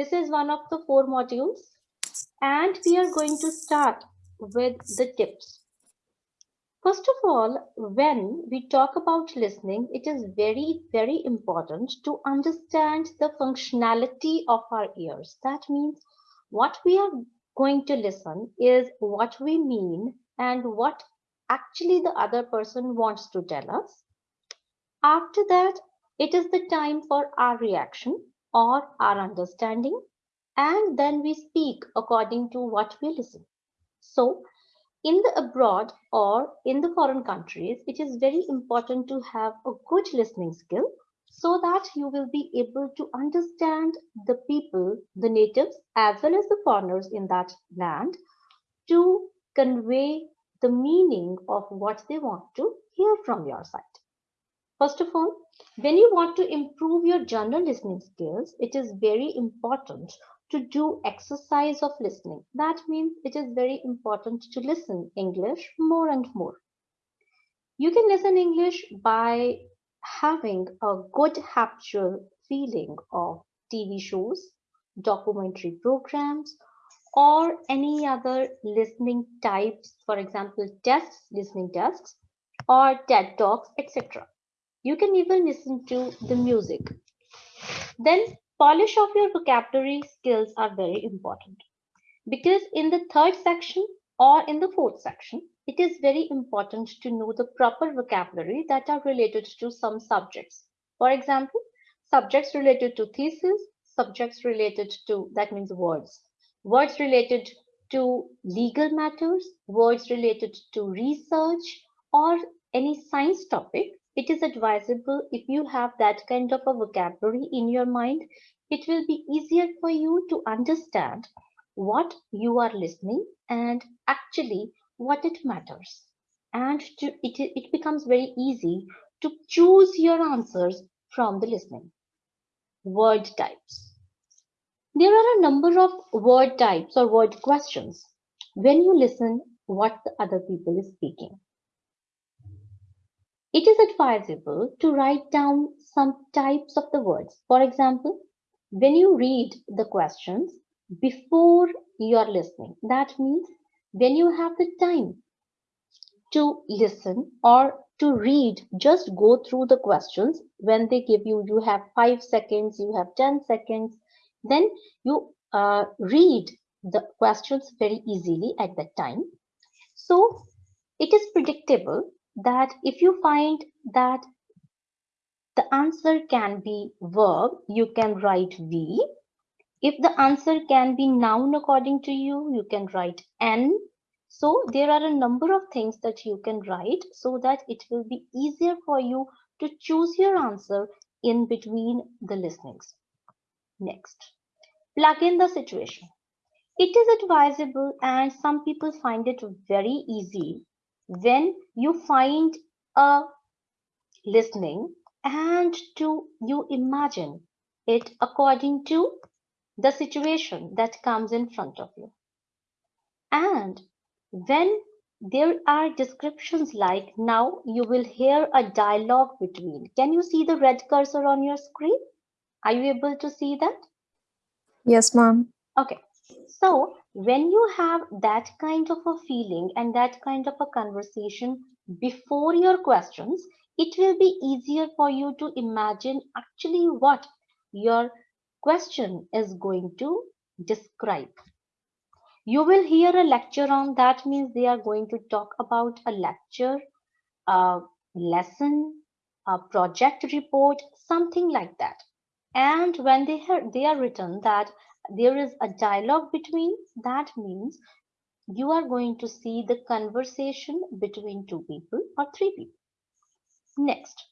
This is one of the four modules and we are going to start with the tips. First of all, when we talk about listening, it is very, very important to understand the functionality of our ears. That means what we are going to listen is what we mean and what actually the other person wants to tell us. After that, it is the time for our reaction or our understanding and then we speak according to what we listen. So in the abroad or in the foreign countries, it is very important to have a good listening skill so that you will be able to understand the people, the natives, as well as the foreigners in that land to convey the meaning of what they want to hear from your side. First of all, when you want to improve your general listening skills, it is very important to do exercise of listening. That means it is very important to listen English more and more. You can listen English by having a good habitual feeling of TV shows, documentary programs, or any other listening types, for example, tests, listening tests, or TED Talks, etc. You can even listen to the music. Then polish of your vocabulary skills are very important because in the third section or in the fourth section, it is very important to know the proper vocabulary that are related to some subjects. For example, subjects related to thesis, subjects related to, that means words, words related to legal matters, words related to research or any science topic it is advisable if you have that kind of a vocabulary in your mind, it will be easier for you to understand what you are listening and actually what it matters. And to, it, it becomes very easy to choose your answers from the listening. Word types. There are a number of word types or word questions when you listen what the other people is speaking. It is advisable to write down some types of the words. For example, when you read the questions before you are listening, that means when you have the time to listen or to read, just go through the questions. When they give you, you have five seconds, you have 10 seconds, then you uh, read the questions very easily at that time. So it is predictable that if you find that the answer can be verb, you can write V. If the answer can be noun according to you, you can write N. So there are a number of things that you can write so that it will be easier for you to choose your answer in between the listenings. Next, plug in the situation. It is advisable and some people find it very easy when you find a listening and to you imagine it according to the situation that comes in front of you. And when there are descriptions like now you will hear a dialogue between can you see the red cursor on your screen? Are you able to see that? Yes ma'am. Okay so when you have that kind of a feeling and that kind of a conversation before your questions, it will be easier for you to imagine actually what your question is going to describe. You will hear a lecture on that means they are going to talk about a lecture, a lesson, a project report, something like that. And when they, they are written that there is a dialogue between, that means you are going to see the conversation between two people or three people. Next.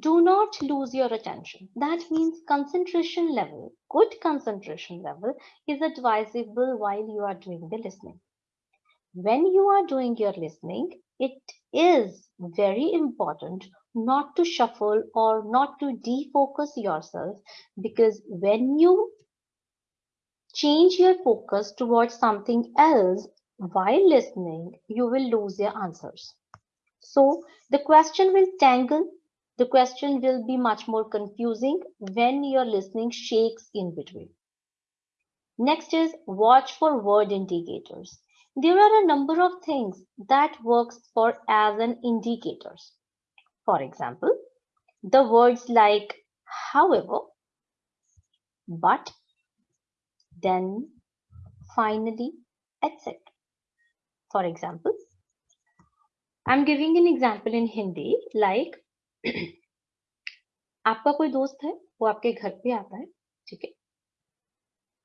Do not lose your attention. That means concentration level, good concentration level is advisable while you are doing the listening. When you are doing your listening, it is very important not to shuffle or not to defocus yourself because when you change your focus towards something else while listening, you will lose your answers. So the question will tangle, the question will be much more confusing when your listening shakes in between. Next is watch for word indicators. There are a number of things that works for as an indicators. For example, the words like however, but, then, finally, etc. For example, I'm giving an example in Hindi like आपका कोई दोस्त है वो आपके घर पे आता है ठीक है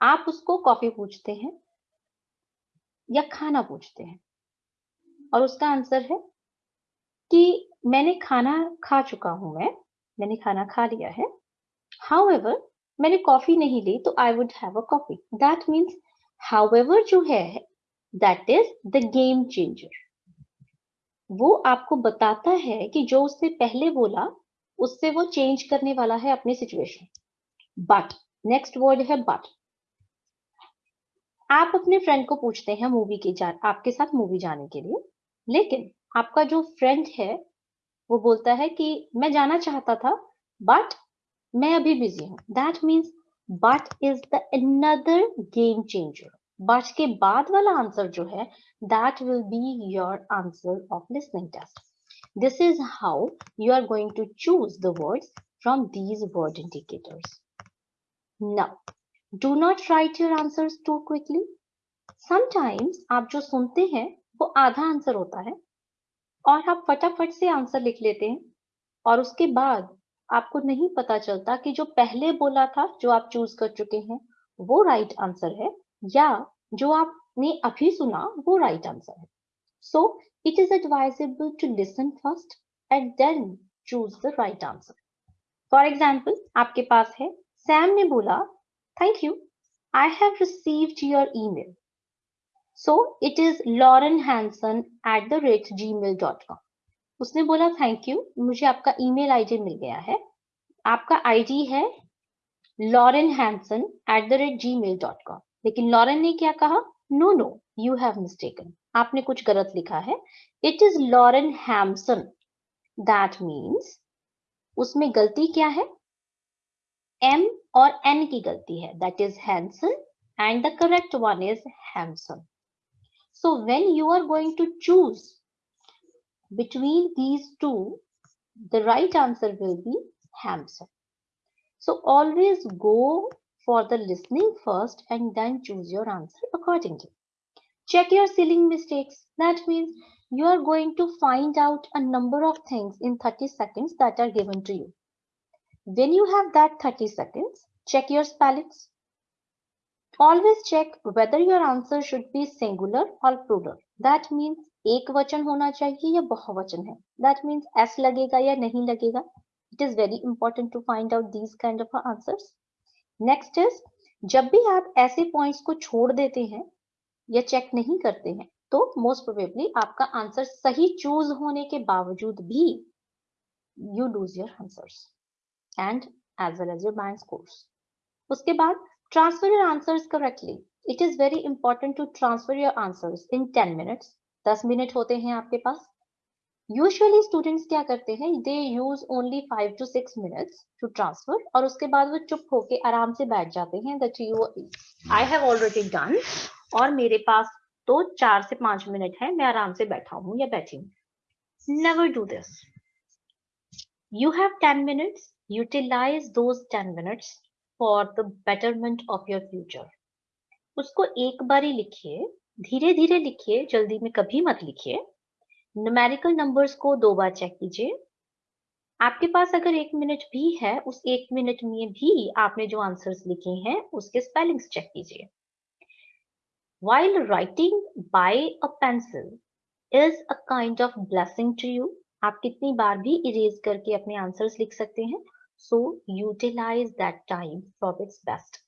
आप उसको कॉफ़ी पूछते हैं या खाना पूछते हैं और उसका आंसर है कि मैंने खाना खा चुका हूँ मैं। मैंने खाना खा लिया है। हाउ मैंने कॉफ़ी नहीं ली तो I would have a coffee that means how जो है that is the game changer वो आपको बताता है कि जो उसने पहले बोला, उससे वो चेंज करने वाला है अपनी सिचुएशन बट नेक्स्ट वर्ड है बट आप अपने फ्रेंड को पूछते हैं मूवी के जा, आपके साथ मूवी जाने के लिए। लेकिन, आपका जो फ्रेंड है वो बोलता है कि मैं जाना चाहता था बट मैं अभी बिज़ी हूँ। That means but is the another game changer but के बाद वाला आंसर जो है that will be your answer of listening test this is how you are going to choose the words from these word indicators now do not write your answer too quickly sometimes आप जो सुनते हैं, वो आधा answer होता है और आप फटाफट से आंसर लिख लेते हैं। और उसके बाद आपको नहीं पता चलता कि जो पहले बोला था, जो आप चूज़ कर चुके हैं, वो राइट right आंसर है, या जो आपने अभी सुना, वो राइट right आंसर है। So it is advisable to listen first and then choose the right answer for example आपके पास है सैम ने बोला, Thank you. I have received it is Lauren Hanson at the rate Gmail dot com उसने बोला thank you मुझे आपका email ID मिल गया है। आपका आईडी है Lauren Hanson at the rate Gmail dot com लेकिन लॉरेन ने क्या कहा? No no you have mistaken आपने कुछ गलत लिखा है। It is Lauren Hamson that means उसमें गलती क्या है? एम और एन की गलती है। That is Hanson and the correct one is Hamson so when you are going to choose between these two the right answer will be Hamson. So always go for the listening first and then choose your answer accordingly. Check your spelling mistakes. That means you are going to find out a number of things in 30 seconds that are given to you. When you have that 30 seconds, check your spellings. Always check whether your answer should be singular or plural. That means एक वचन होना चाहिए या बहुवचन है That means s लगेगा या नहीं लगेगा It is very important to find out these kind of answers. Next is जब भी आप ऐसे पॉइंट्स को छोड़ देते हैं या चेक नहीं करते हैं तो मोस्ट प्रोबेबली आपका आंसर सही चूज़ होने के बावजूद भी you lose your answers and as well as your band scores. उसके बाद transfer your answers correctly. It is very important to transfer your answers in 10 minutes. 10 minute होते हैं आपके पास। यूजुअली स्टूडेंट्स क्या करते हैं? They use only five to six minutes to transfer और उसके बाद वो चुप होके आराम से बैठ जाते हैं। That you I have already done और मेरे पास तो चार से पाँच मिनट है। मैं आराम से बैठा हूँ या बैठी हूँ। Never do this you have ten minutes utilize those 10 minutes for the betterment of your future उसको एक बार ही लिखिए धीरे धीरे लिखिए, जल्दी में कभी मत लिखिए। न्यूमेरिकल नंबर्स को दो बार चेक कीजिए। आपके पास अगर एक मिनट भी है, उस एक मिनट में भी आपने जो आंसर्स लिखे हैं, उसके स्पेलिंग्स चेक कीजिए। While writing by a pencil is a kind of blessing to you, आप कितनी बार भी इरेज करके अपने आंसर्स लिख सकते हैं। So utilize that time for its best.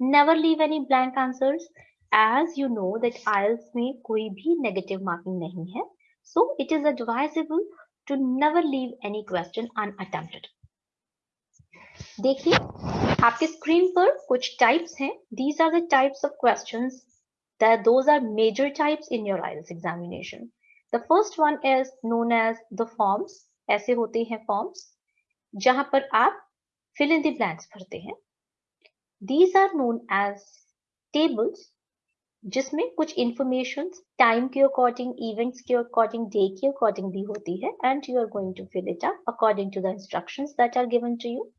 Never leave any blank answers. As you know that IELTS में कोई भी negative marking नहीं है. So it is advisable to never leave any question unattempted. देखिए आपके स्क्रीन पर कुछ टाइप्स हैं these are the types of questions that those are major types in your IELTS examination the first one is known as the forms ऐसे होते हैं forms जहाँ पर आप फिल इन the blanks भरते हैं। These are known as tables, जिसमें कुछ इंफॉर्मेशन टाइम के अकॉर्डिंग इवेंट्स के अकॉर्डिंग डे के अकॉर्डिंग भी होती है and you are going to fill it up according to the instructions that are given to you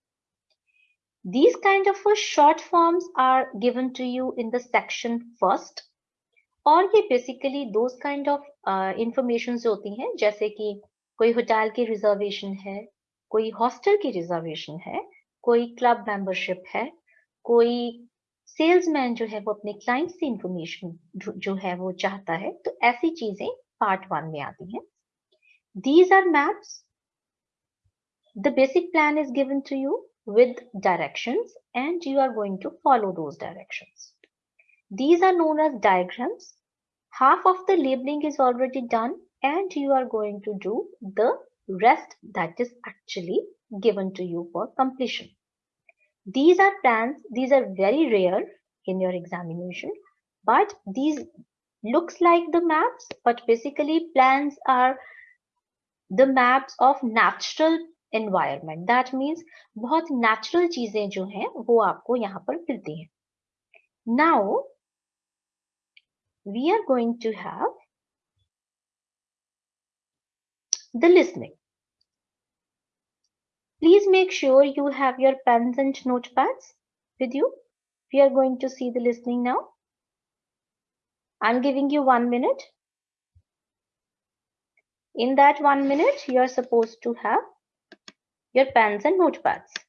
these kind of short forms are given to you in the section first, और ये basically those kind of information होती हैं, जैसे कि कोई hotel की reservation है कोई हॉस्टल की रिजर्वेशन है, कोई क्लब मेंबरशिप है, कोई सेल्समैन जो है वो अपने क्लाइंट से इंफॉर्मेशन जो है वो चाहता है तो ऐसी चीज़ें पार्ट वन में आती है। These are maps the basic plan is given to you with direction and you are going to follow those direction these are known as diagrams half of the labelling is already done and you are going to do the rest that is actually given to you for completion. These are plans, these are very rare in your examination, but these looks like the maps, but basically plans are the maps of natural environment. That means बहुत natural चीजें जो हैं वो आपको यहाँ पर मिलती हैं. Now we are going to have the listening. Please make sure you have your pens and notepads with you. We are going to see the listening now. I'm giving you one minute. In that one minute, you are supposed to have your pens and notepads.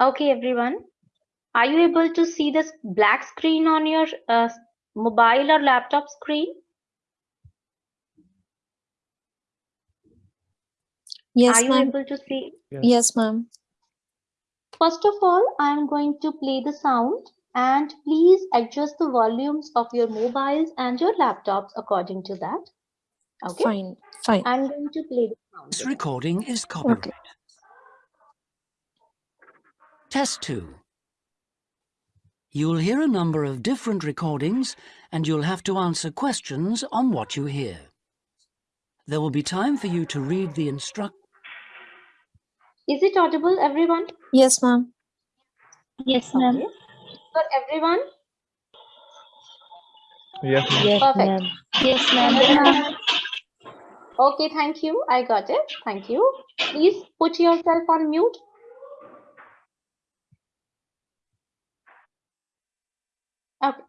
Okay, everyone. Are you able to see this black screen on your uh, mobile or laptop screen? Yes, Are you ma'am. able to see? Yes, ma'am. First of all, I'm going to play the sound and please adjust the volumes of your mobiles and your laptops according to that. Okay. Fine. Fine. I'm going to play the sound. This recording is copyright. Test 2. You'll hear a number of different recordings and you'll have to answer questions on what you hear. There will be time for you to read the instruct. Is it audible, everyone? Yes, ma'am. Yes, ma'am. Okay. For everyone? Yes, ma'am. Yes, Perfect. ma'am. Yes, ma'am. Okay, thank you. I got it. Thank you. Please put yourself on mute. Okay.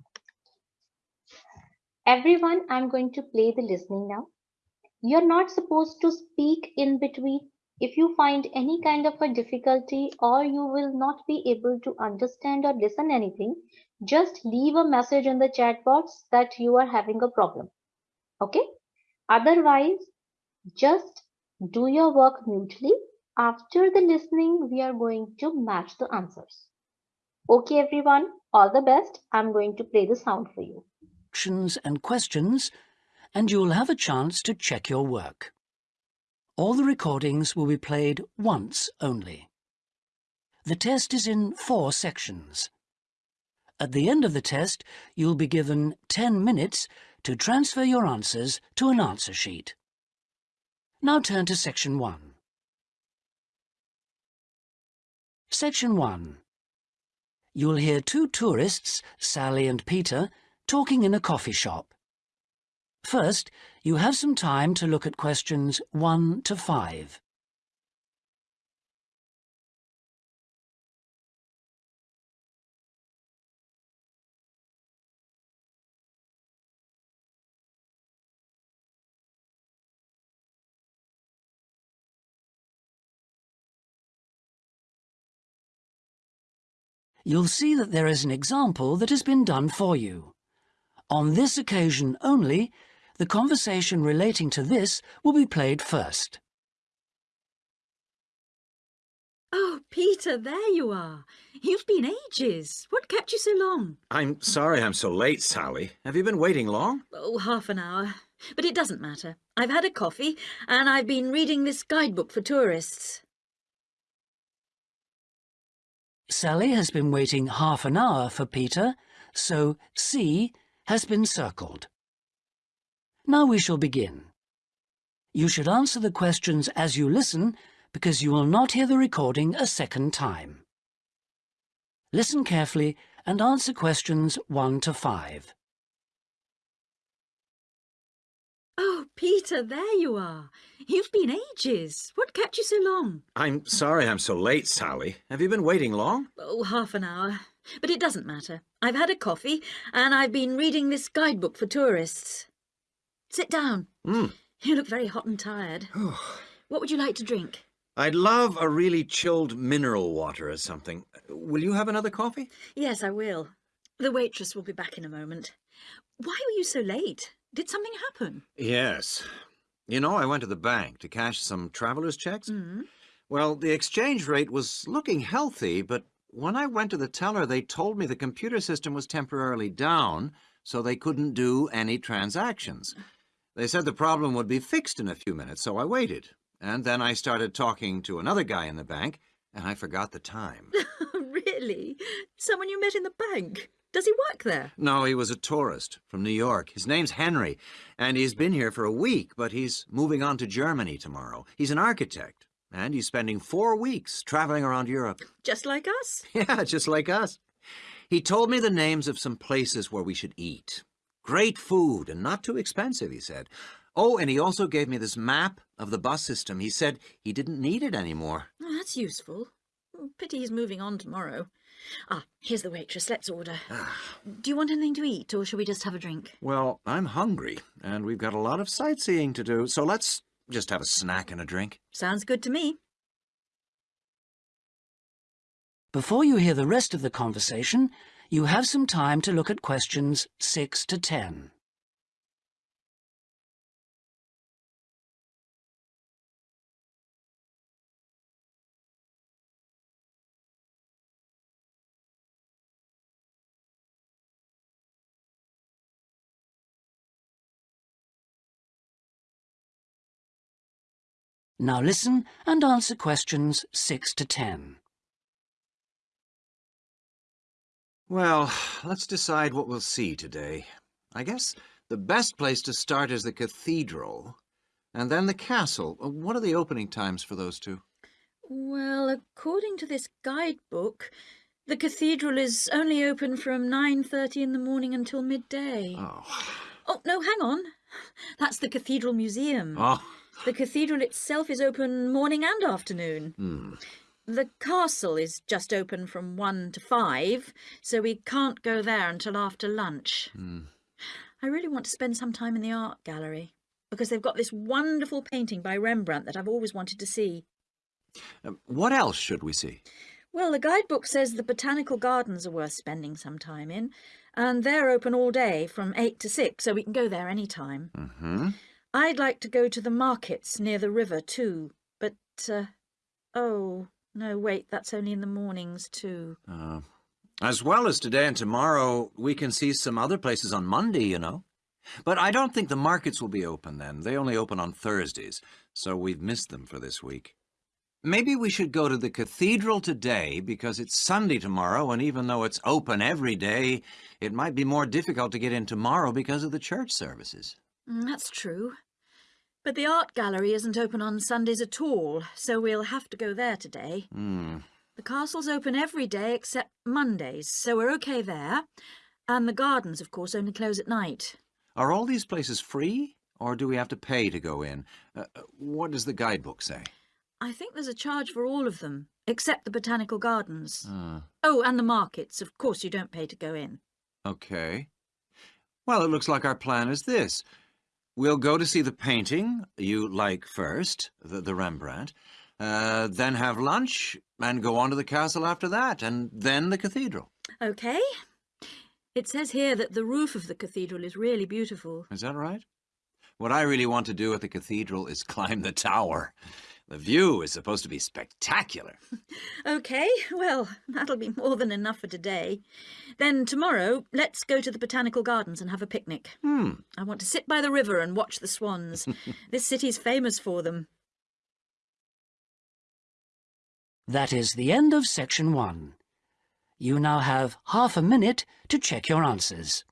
Everyone, I'm going to play the listening now. You're not supposed to speak in between. If you find any kind of a difficulty or you will not be able to understand or listen anything, just leave a message in the chat box that you are having a problem. Okay? Otherwise, just do your work mutely. After the listening, we are going to match the answers. Okay, everyone, all the best. I'm going to play the sound for you. Instructions and questions, and you'll have a chance to check your work. All the recordings will be played once only. The test is in four sections. At the end of the test, you'll be given 10 minutes to transfer your answers to an answer sheet. Now turn to Section 1. Section 1. You'll hear two tourists, Sally and Peter, talking in a coffee shop. First, you have some time to look at questions 1 to 5. You'll see that there is an example that has been done for you. On this occasion only, the conversation relating to this will be played first. Oh, Peter, there you are. You've been ages. What kept you so long? I'm sorry I'm so late, Sally. Have you been waiting long? Oh, half an hour. But it doesn't matter. I've had a coffee and I've been reading this guidebook for tourists. Sally has been waiting half an hour for Peter, so C has been circled. Now we shall begin. You should answer the questions as you listen because you will not hear the recording a second time. Listen carefully and answer questions 1 to 5. Oh, Peter, there you are. You've been ages. What kept you so long? I'm sorry I'm so late, Sally. Have you been waiting long? Oh, half an hour. But it doesn't matter. I've had a coffee and I've been reading this guidebook for tourists. Sit down. Mm. You look very hot and tired. What would you like to drink? I'd love a really chilled mineral water or something. Will you have another coffee? Yes, I will. The waitress will be back in a moment. Why were you so late? Did something happen? Yes. You know, I went to the bank to cash some traveler's checks. Mm. Well, the exchange rate was looking healthy, but when I went to the teller, they told me the computer system was temporarily down, so they couldn't do any transactions. They said the problem would be fixed in a few minutes, so I waited. And then I started talking to another guy in the bank, and I forgot the time. really? Someone you met in the bank? Does he work there? no, he was a tourist from New York. His name's Henry, and he's been here for a week, but he's moving on to Germany tomorrow. He's an architect, and he's spending four weeks traveling around Europe. Just like us? Yeah, just like us. He told me the names of some places where we should eat. Great food and not too expensive, he said. Oh, and he also gave me this map of the bus system. He said he didn't need it anymore. Oh, that's useful. Pity he's moving on tomorrow. Ah, here's the waitress. Let's order. Do you want anything to eat, or shall we just have a drink? Well, I'm hungry, and we've got a lot of sightseeing to do, so let's just have a snack and a drink. Sounds good to me. Before you hear the rest of the conversation, you have some time to look at questions 6 to 10. Now listen and answer questions 6 to 10. Well, let's decide what we'll see today. I guess the best place to start is the cathedral, and then the castle. What are the opening times for those two? Well, according to this guidebook, the cathedral is only open from 9.30 in the morning until midday. Oh. Oh, no, hang on. That's the Cathedral Museum. Oh. The cathedral itself is open morning and afternoon. Hmm. The castle is just open from 1 to 5, so we can't go there until after lunch. Hmm. I really want to spend some time in the art gallery because they've got this wonderful painting by Rembrandt that I've always wanted to see. Um, what else should we see? Well, the guidebook says the botanical gardens are worth spending some time in, and they're open all day from 8 to 6, so we can go there any time. Mm-hmm. I'd like to go to the markets near the river too, but, uh, oh, no, wait, that's only in the mornings too. Uh, as well as today and tomorrow, we can see some other places on Monday, you know. But I don't think the markets will be open then. They only open on Thursdays, so we've missed them for this week. Maybe we should go to the cathedral today because it's Sunday tomorrow, and even though it's open every day, it might be more difficult to get in tomorrow because of the church services. Mm, that's true. But the art gallery isn't open on Sundays at all, so we'll have to go there today. Hmm. The castle's open every day except Mondays, so we're okay there. And the gardens, of course, only close at night. Are all these places free, or do we have to pay to go in? Uh, uh, what does the guidebook say? I think there's a charge for all of them, except the botanical gardens. Uh, Oh, and the markets. Of course, you don't pay to go in. Okay. Well, it looks like our plan is this. We'll go to see the painting you like first, the, the Rembrandt, uh, then have lunch and go on to the castle after that, and then the cathedral. Okay. It says here that the roof of the cathedral is really beautiful. Is that right? What I really want to do at the cathedral is climb the tower. The view is supposed to be spectacular. OK, well, that'll be more than enough for today. Then tomorrow, let's go to the Botanical Gardens and have a picnic. Hmm. I want to sit by the river and watch the swans. this city's famous for them. That is the end of section one. You now have half a minute to check your answers.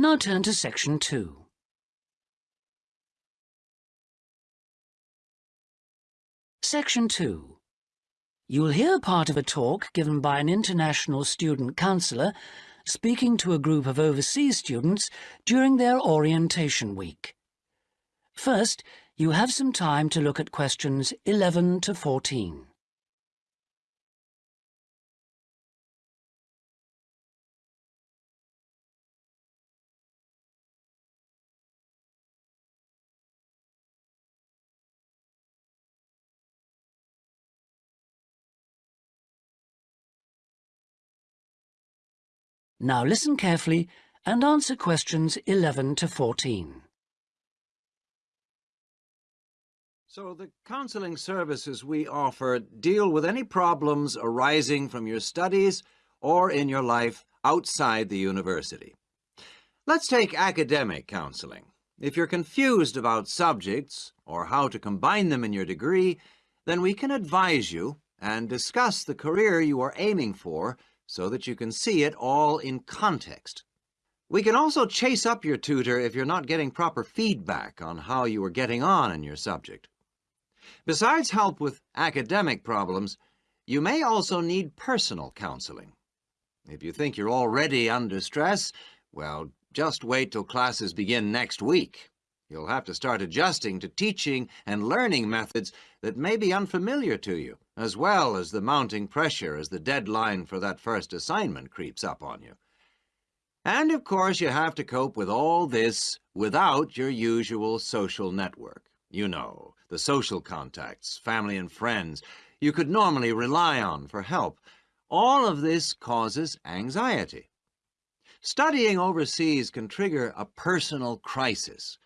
Now turn to section two. Section 2. You will hear part of a talk given by an international student counsellor speaking to a group of overseas students during their orientation week. First, you have some time to look at questions 11 to 14. Now listen carefully and answer questions 11 to 14. So the counseling services we offer deal with any problems arising from your studies or in your life outside the university. Let's take academic counseling. If you're confused about subjects or how to combine them in your degree, then we can advise you and discuss the career you are aiming for so that you can see it all in context. We can also chase up your tutor if you're not getting proper feedback on how you are getting on in your subject. Besides help with academic problems, you may also need personal counseling. If you think you're already under stress, well, just wait till classes begin next week. You'll have to start adjusting to teaching and learning methods that may be unfamiliar to you, as well as the mounting pressure as the deadline for that first assignment creeps up on you. And, of course, you have to cope with all this without your usual social network. You know, the social contacts, family and friends you could normally rely on for help. All of this causes anxiety. Studying overseas can trigger a personal crisis.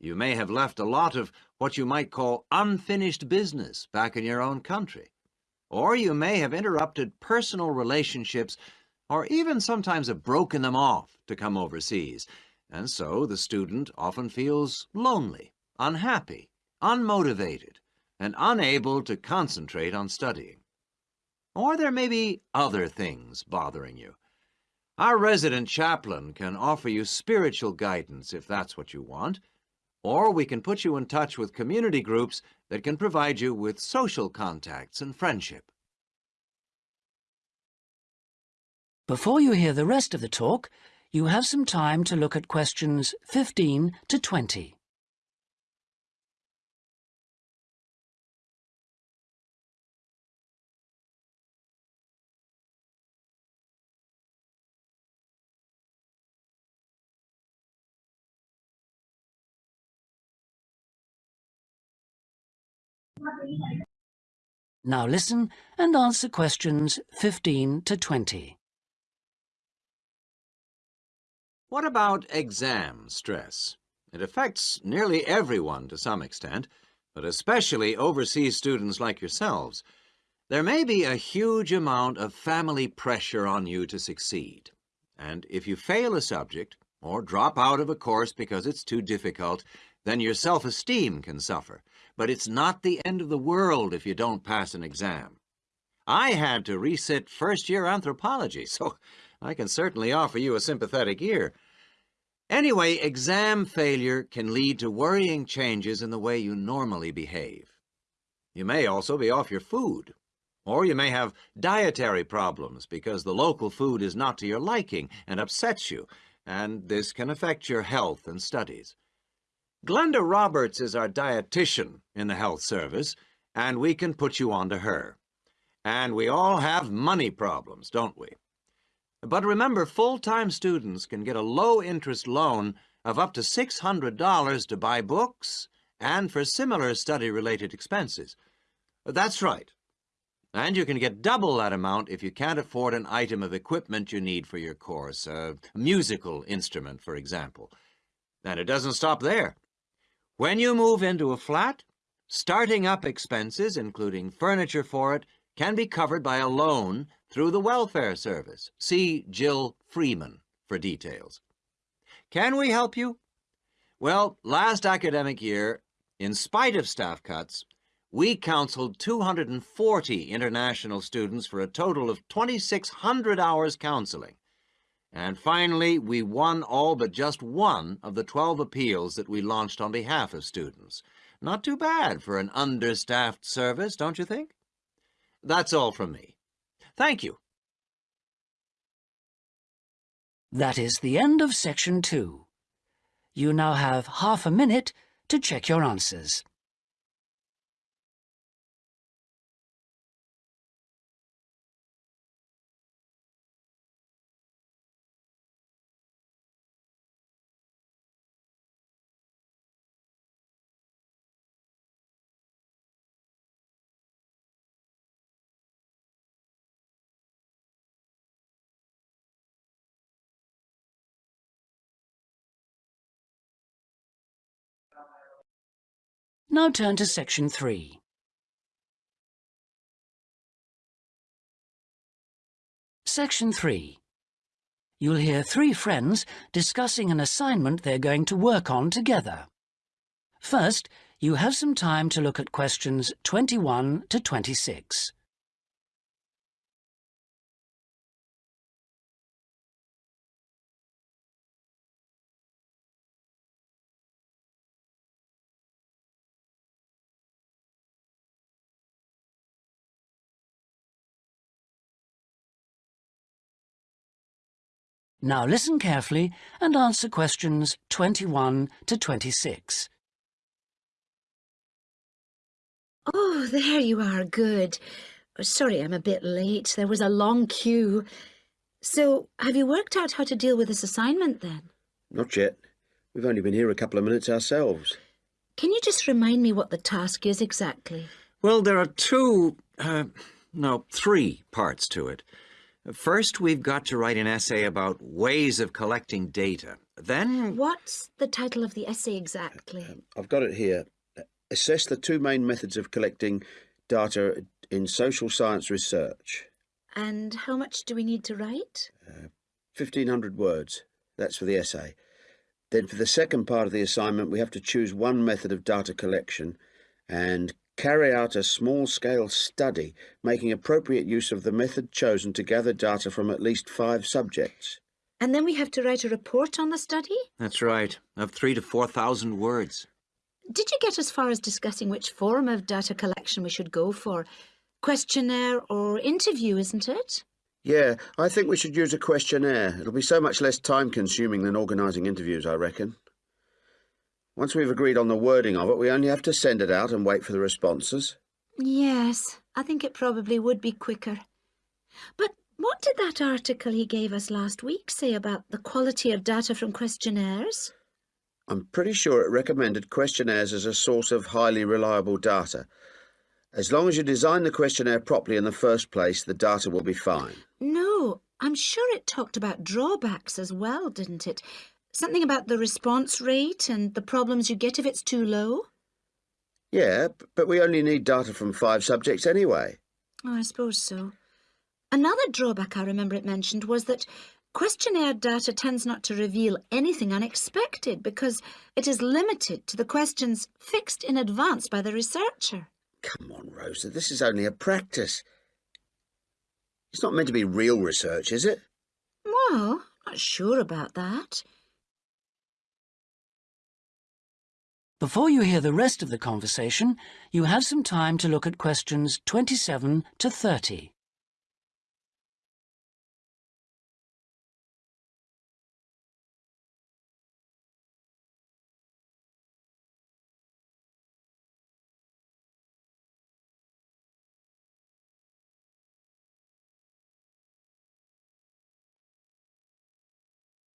You may have left a lot of what you might call unfinished business back in your own country. Or you may have interrupted personal relationships or even sometimes have broken them off to come overseas. And so the student often feels lonely, unhappy, unmotivated, and unable to concentrate on studying. Or there may be other things bothering you. Our resident chaplain can offer you spiritual guidance if that's what you want, or we can put you in touch with community groups that can provide you with social contacts and friendship. Before you hear the rest of the talk, you have some time to look at questions 15 to 20. Now listen and answer questions 15 to 20. What about exam stress? It affects nearly everyone to some extent, but especially overseas students like yourselves. There may be a huge amount of family pressure on you to succeed. And if you fail a subject, or drop out of a course because it's too difficult, then your self-esteem can suffer. But it's not the end of the world if you don't pass an exam. I had to resit first-year anthropology, so I can certainly offer you a sympathetic ear. Anyway, exam failure can lead to worrying changes in the way you normally behave. You may also be off your food, or you may have dietary problems because the local food is not to your liking and upsets you, and this can affect your health and studies. Glenda Roberts is our dietitian in the health service, and we can put you on to her. And we all have money problems, don't we? But remember, full-time students can get a low-interest loan of up to $600 to buy books and for similar study-related expenses. That's right. And you can get double that amount if you can't afford an item of equipment you need for your course, a musical instrument, for example. And it doesn't stop there. When you move into a flat, starting up expenses, including furniture for it, can be covered by a loan through the welfare service. See Jill Freeman for details. Can we help you? Well, last academic year, in spite of staff cuts, we counseled 240 international students for a total of 2,600 hours counseling. And finally, we won all but just one of the 12 appeals that we launched on behalf of students. Not too bad for an understaffed service, don't you think? That's all from me. Thank you. That is the end of section two. You now have half a minute to check your answers. Now turn to section three. Section 3. You'll hear three friends discussing an assignment they're going to work on together. First, you have some time to look at questions 21 to 26. Now listen carefully and answer questions 21 to 26. Oh, there you are, good. Sorry I'm a bit late. There was a long queue. So, have you worked out how to deal with this assignment then? Not yet. We've only been here a couple of minutes ourselves. Can you just remind me what the task is exactly? Well, there are two, uh, no, three parts to it. First, we've got to write an essay about ways of collecting data. Then, What's the title of the essay exactly? Uh, I've got it here. Assess the two main methods of collecting data in social science research. And how much do we need to write? Uh, 1,500 words. That's for the essay. Then for the second part of the assignment, we have to choose one method of data collection and carry out a small-scale study, making appropriate use of the method chosen to gather data from at least five subjects. And then we have to write a report on the study? that's right, of three to 4,000 words. Did you get as far as discussing which form of data collection we should go for? Questionnaire or interview, isn't it? Yeah, I think we should use a questionnaire. It'll be so much less time-consuming than organising interviews, I reckon. Once we've agreed on the wording of it, we only have to send it out and wait for the responses. Yes, I think it probably would be quicker. But what did that article he gave us last week say about the quality of data from questionnaires? I'm pretty sure it recommended questionnaires as a source of highly reliable data. As long as you design the questionnaire properly in the first place, the data will be fine. No, I'm sure it talked about drawbacks as well, didn't it? Something about the response rate and the problems you get if it's too low? Yeah, but we only need data from five subjects anyway. Oh, I suppose so. Another drawback I remember it mentioned was that questionnaire data tends not to reveal anything unexpected because it is limited to the questions fixed in advance by the researcher. Come on, Rosa, this is only a practice. It's not meant to be real research, is it? Well, not sure about that. Before you hear the rest of the conversation, you have some time to look at questions 27 to 30.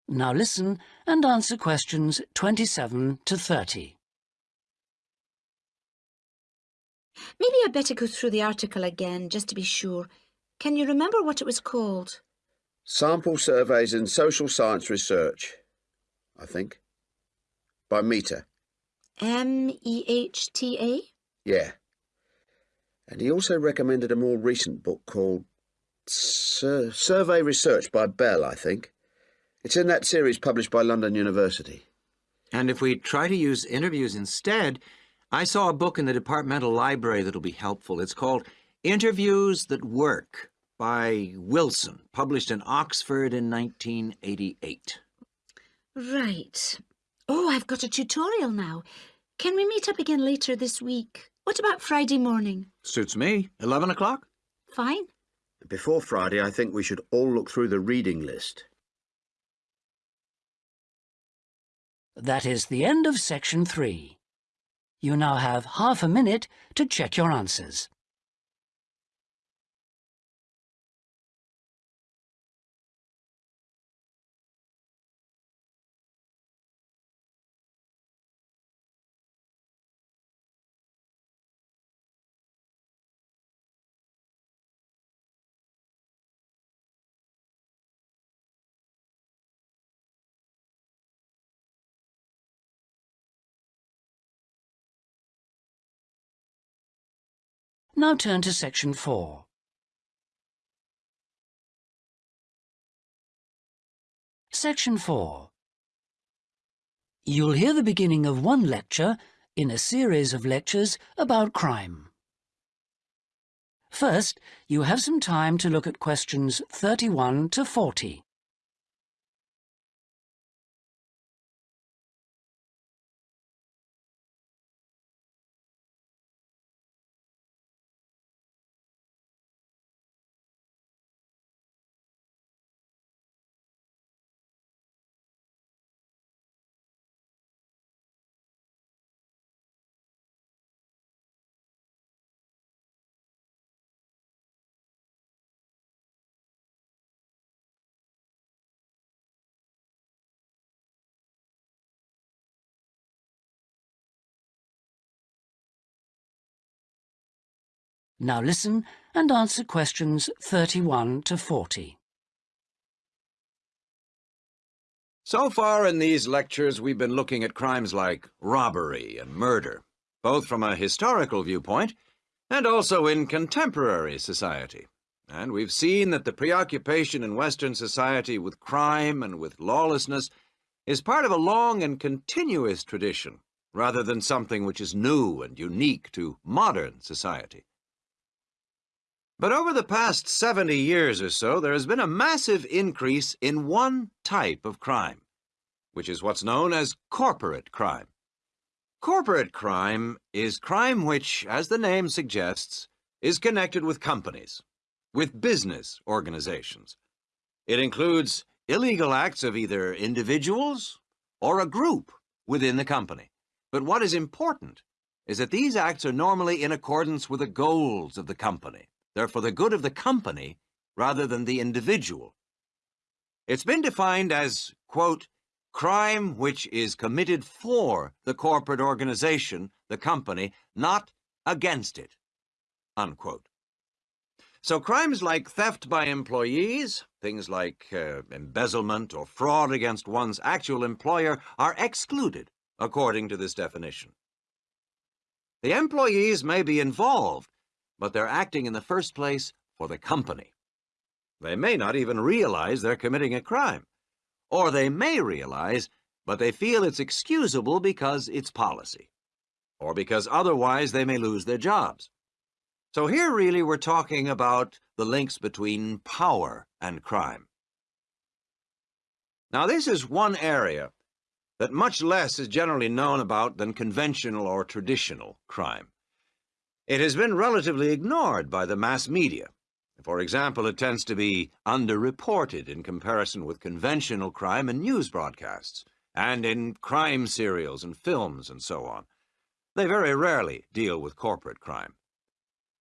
Now listen and answer questions 27 to 30. Maybe I'd better go through the article again, just to be sure. Can you remember what it was called? Sample Surveys in Social Science Research, I think. By Mehta. M-E-H-T-A? Yeah. And he also recommended a more recent book called Sur Survey Research by Bell, I think. It's in that series published by London University. And if we try to use interviews instead, I saw a book in the departmental library that'll be helpful. It's called Interviews That Work by Wilson, published in Oxford in 1988. Right. Oh, I've got a tutorial now. Can we meet up again later this week? What about Friday morning? Suits me. 11 o'clock? Fine. Before Friday, I think we should all look through the reading list. That is the end of section 3. You now have half a minute to check your answers. Now turn to section 4. Section 4. You'll hear the beginning of one lecture in a series of lectures about crime. First, you have some time to look at questions 31 to 40. Now listen and answer questions 31 to 40. So far in these lectures, we've been looking at crimes like robbery and murder, both from a historical viewpoint and also in contemporary society. And we've seen that the preoccupation in Western society with crime and with lawlessness is part of a long and continuous tradition, rather than something which is new and unique to modern society. But over the past 70 years or so, there has been a massive increase in one type of crime, which is what's known as corporate crime. Corporate crime is crime which, as the name suggests, is connected with companies, with business organizations. It includes illegal acts of either individuals or a group within the company. But what is important is that these acts are normally in accordance with the goals of the company. They're for the good of the company rather than the individual. It's been defined as, quote, crime which is committed for the corporate organization, the company, not against it, unquote. So crimes like theft by employees, things like uh, embezzlement or fraud against one's actual employer are excluded according to this definition. The employees may be involved but they're acting in the first place for the company. They may not even realize they're committing a crime. Or they may realize, but they feel it's excusable because it's policy. Or because otherwise they may lose their jobs. So here really we're talking about the links between power and crime. Now this is one area that much less is generally known about than conventional or traditional crime. It has been relatively ignored by the mass media. For example, it tends to be underreported in comparison with conventional crime in news broadcasts, and in crime serials and films and so on. They very rarely deal with corporate crime.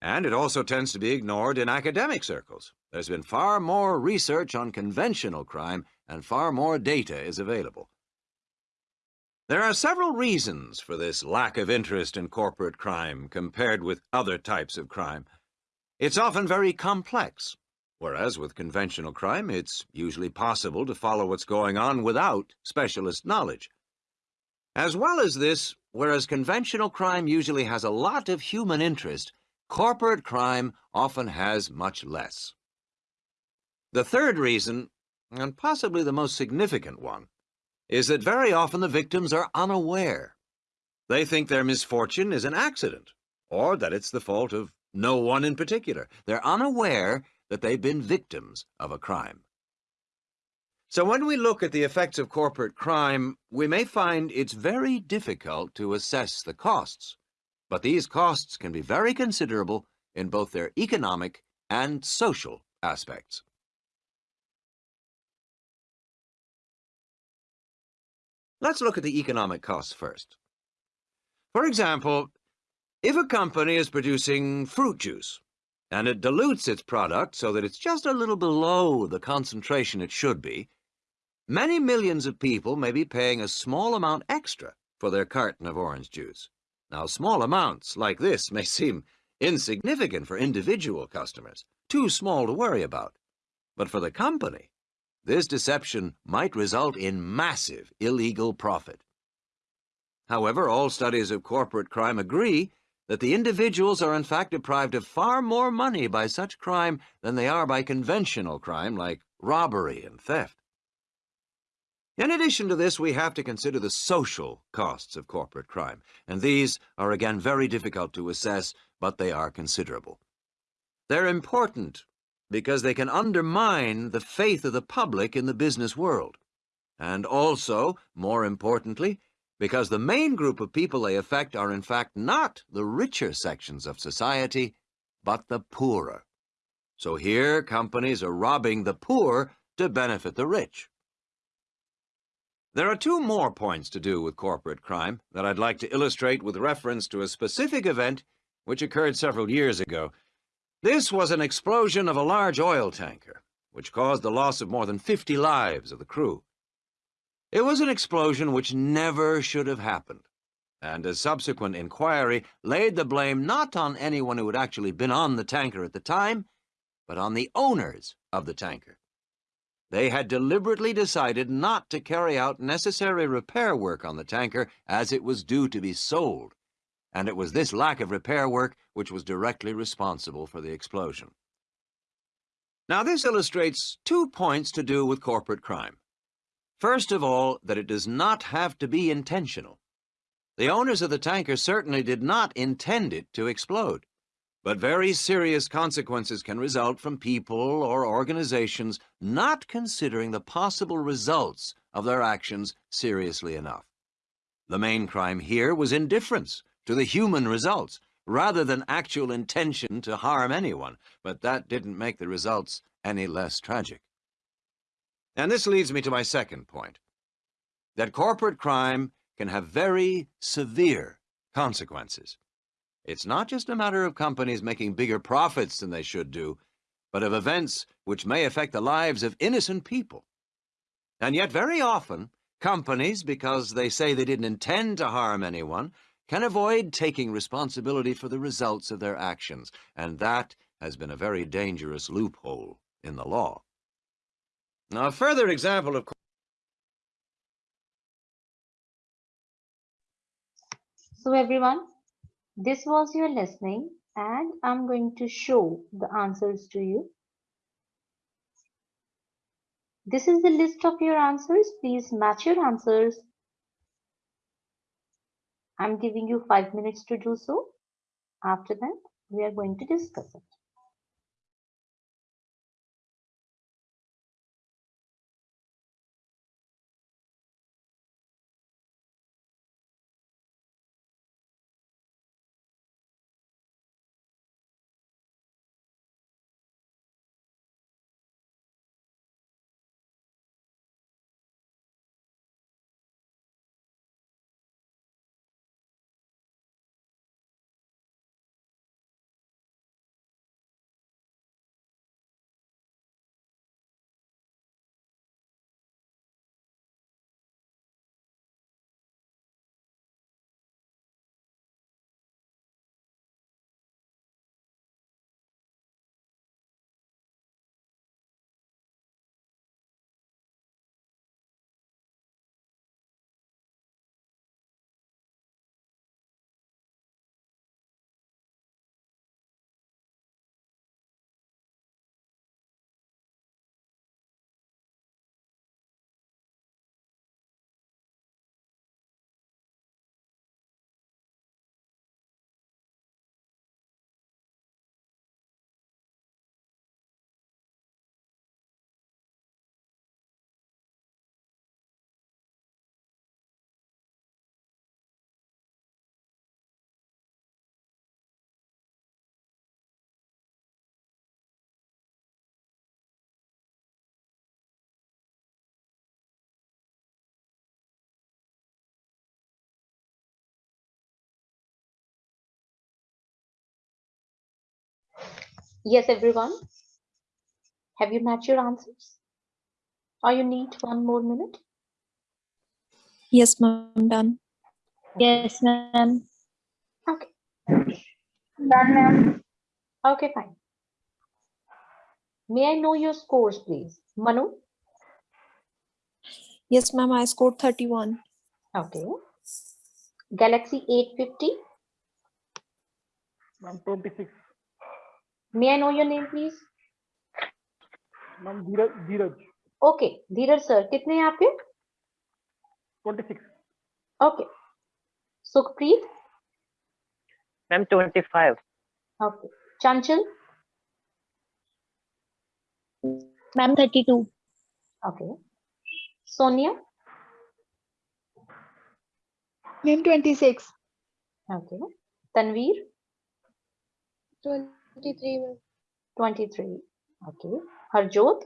And it also tends to be ignored in academic circles. There's been far more research on conventional crime and far more data is available. There are several reasons for this lack of interest in corporate crime compared with other types of crime. It's often very complex, whereas with conventional crime, it's usually possible to follow what's going on without specialist knowledge. As well as this, whereas conventional crime usually has a lot of human interest, corporate crime often has much less. The third reason, and possibly the most significant one, is that very often the victims are unaware. They think their misfortune is an accident, or that it's the fault of no one in particular. They're unaware that they've been victims of a crime. So when we look at the effects of corporate crime, we may find it's very difficult to assess the costs. But these costs can be very considerable in both their economic and social aspects. Let's look at the economic costs first. For example, if a company is producing fruit juice and it dilutes its product so that it's just a little below the concentration it should be, many millions of people may be paying a small amount extra for their carton of orange juice. Now, small amounts like this may seem insignificant for individual customers, too small to worry about. But for the company, this deception might result in massive illegal profit. However, all studies of corporate crime agree that the individuals are in fact deprived of far more money by such crime than they are by conventional crime like robbery and theft. In addition to this, we have to consider the social costs of corporate crime, and these are again very difficult to assess, but they are considerable. They're important because they can undermine the faith of the public in the business world. And also, more importantly, because the main group of people they affect are in fact not the richer sections of society, but the poorer. So here companies are robbing the poor to benefit the rich. There are two more points to do with corporate crime that I'd like to illustrate with reference to a specific event which occurred several years ago this was an explosion of a large oil tanker, which caused the loss of more than 50 lives of the crew. It was an explosion which never should have happened, and a subsequent inquiry laid the blame not on anyone who had actually been on the tanker at the time, but on the owners of the tanker. They had deliberately decided not to carry out necessary repair work on the tanker as it was due to be sold and it was this lack of repair work which was directly responsible for the explosion. Now, this illustrates two points to do with corporate crime. First of all, that it does not have to be intentional. The owners of the tanker certainly did not intend it to explode, but very serious consequences can result from people or organizations not considering the possible results of their actions seriously enough. The main crime here was indifference to the human results, rather than actual intention to harm anyone, but that didn't make the results any less tragic. And this leads me to my second point, that corporate crime can have very severe consequences. It's not just a matter of companies making bigger profits than they should do, but of events which may affect the lives of innocent people. And yet very often, companies, because they say they didn't intend to harm anyone, can avoid taking responsibility for the results of their actions, and that has been a very dangerous loophole in the law. Now, a further example of So everyone, this was your listening and I'm going to show the answers to you. This is the list of your answers. Please match your answers I'm giving you five minutes to do so. After that, we are going to discuss it. Yes, everyone. Have you matched your answers? Or you need one more minute? Yes, ma'am. Done. Yes, ma'am. Okay. Done, ma'am. Okay, fine. May I know your scores, please? Manu? Yes, ma'am. I scored 31. Okay. Galaxy 850? Ma'am, 26. May I know your name, please? Ma'am, Dheeraj, Dheeraj, Okay. Dheeraj sir कितने हैं आपके 26. Okay Sukhpreet Ma'am, 25. Okay Chanchal Ma'am, 32. Okay Sonia Ma'am, 26. Okay Tanveer 23 ma'am. 23. Okay. Harjot?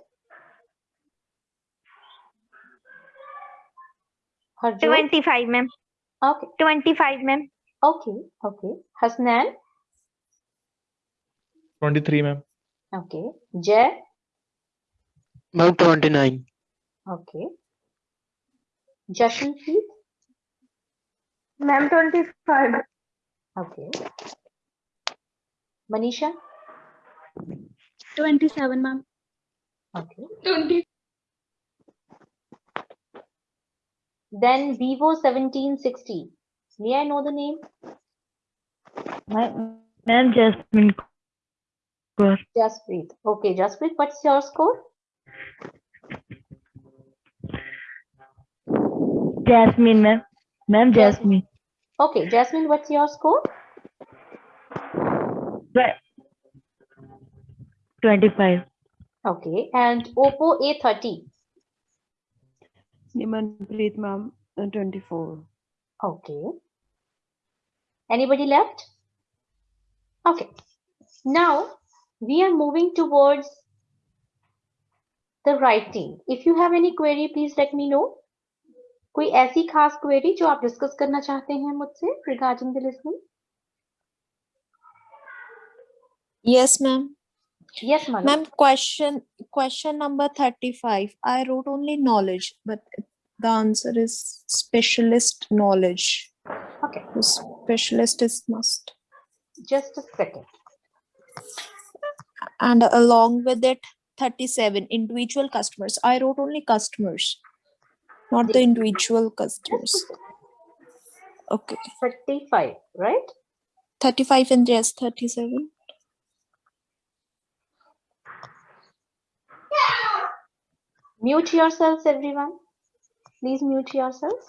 Harjot? 25 ma'am. Okay. 25 ma'am. Okay. Okay. Hasnan? 23 ma'am. Okay. Jay? Ma'am 29. Okay. Jashin Ma'am 25. Okay. Manisha? 27, ma'am. Okay. 20. Then Vivo 1760. May I know the name? My name Jasmine Kaur. Okay, Jasmine. what's your score? Jasmine, ma'am. Ma'am Jasmine. Okay, Jasmine, what's your score? 25. Okay, and Oppo A30. Nimanpreet, ma'am. uh, 24. Okay. Anybody left? Okay. Now we are moving towards the writing. If you have any query, please let me know. कोई ऐसी खास query जो आप discuss करना चाहते हैं मुझसे regarding the listening Yes, ma'am. Yes, ma'am. Ma'am, question, question number 35. I wrote only knowledge, but the answer is specialist knowledge. Okay. The specialist is must. Just a second. And along with it, 37 individual customers. I wrote only customers, not the individual customers. Okay. 35, right? 35 and yes, 37. Mute yourselves, everyone. Please mute yourselves.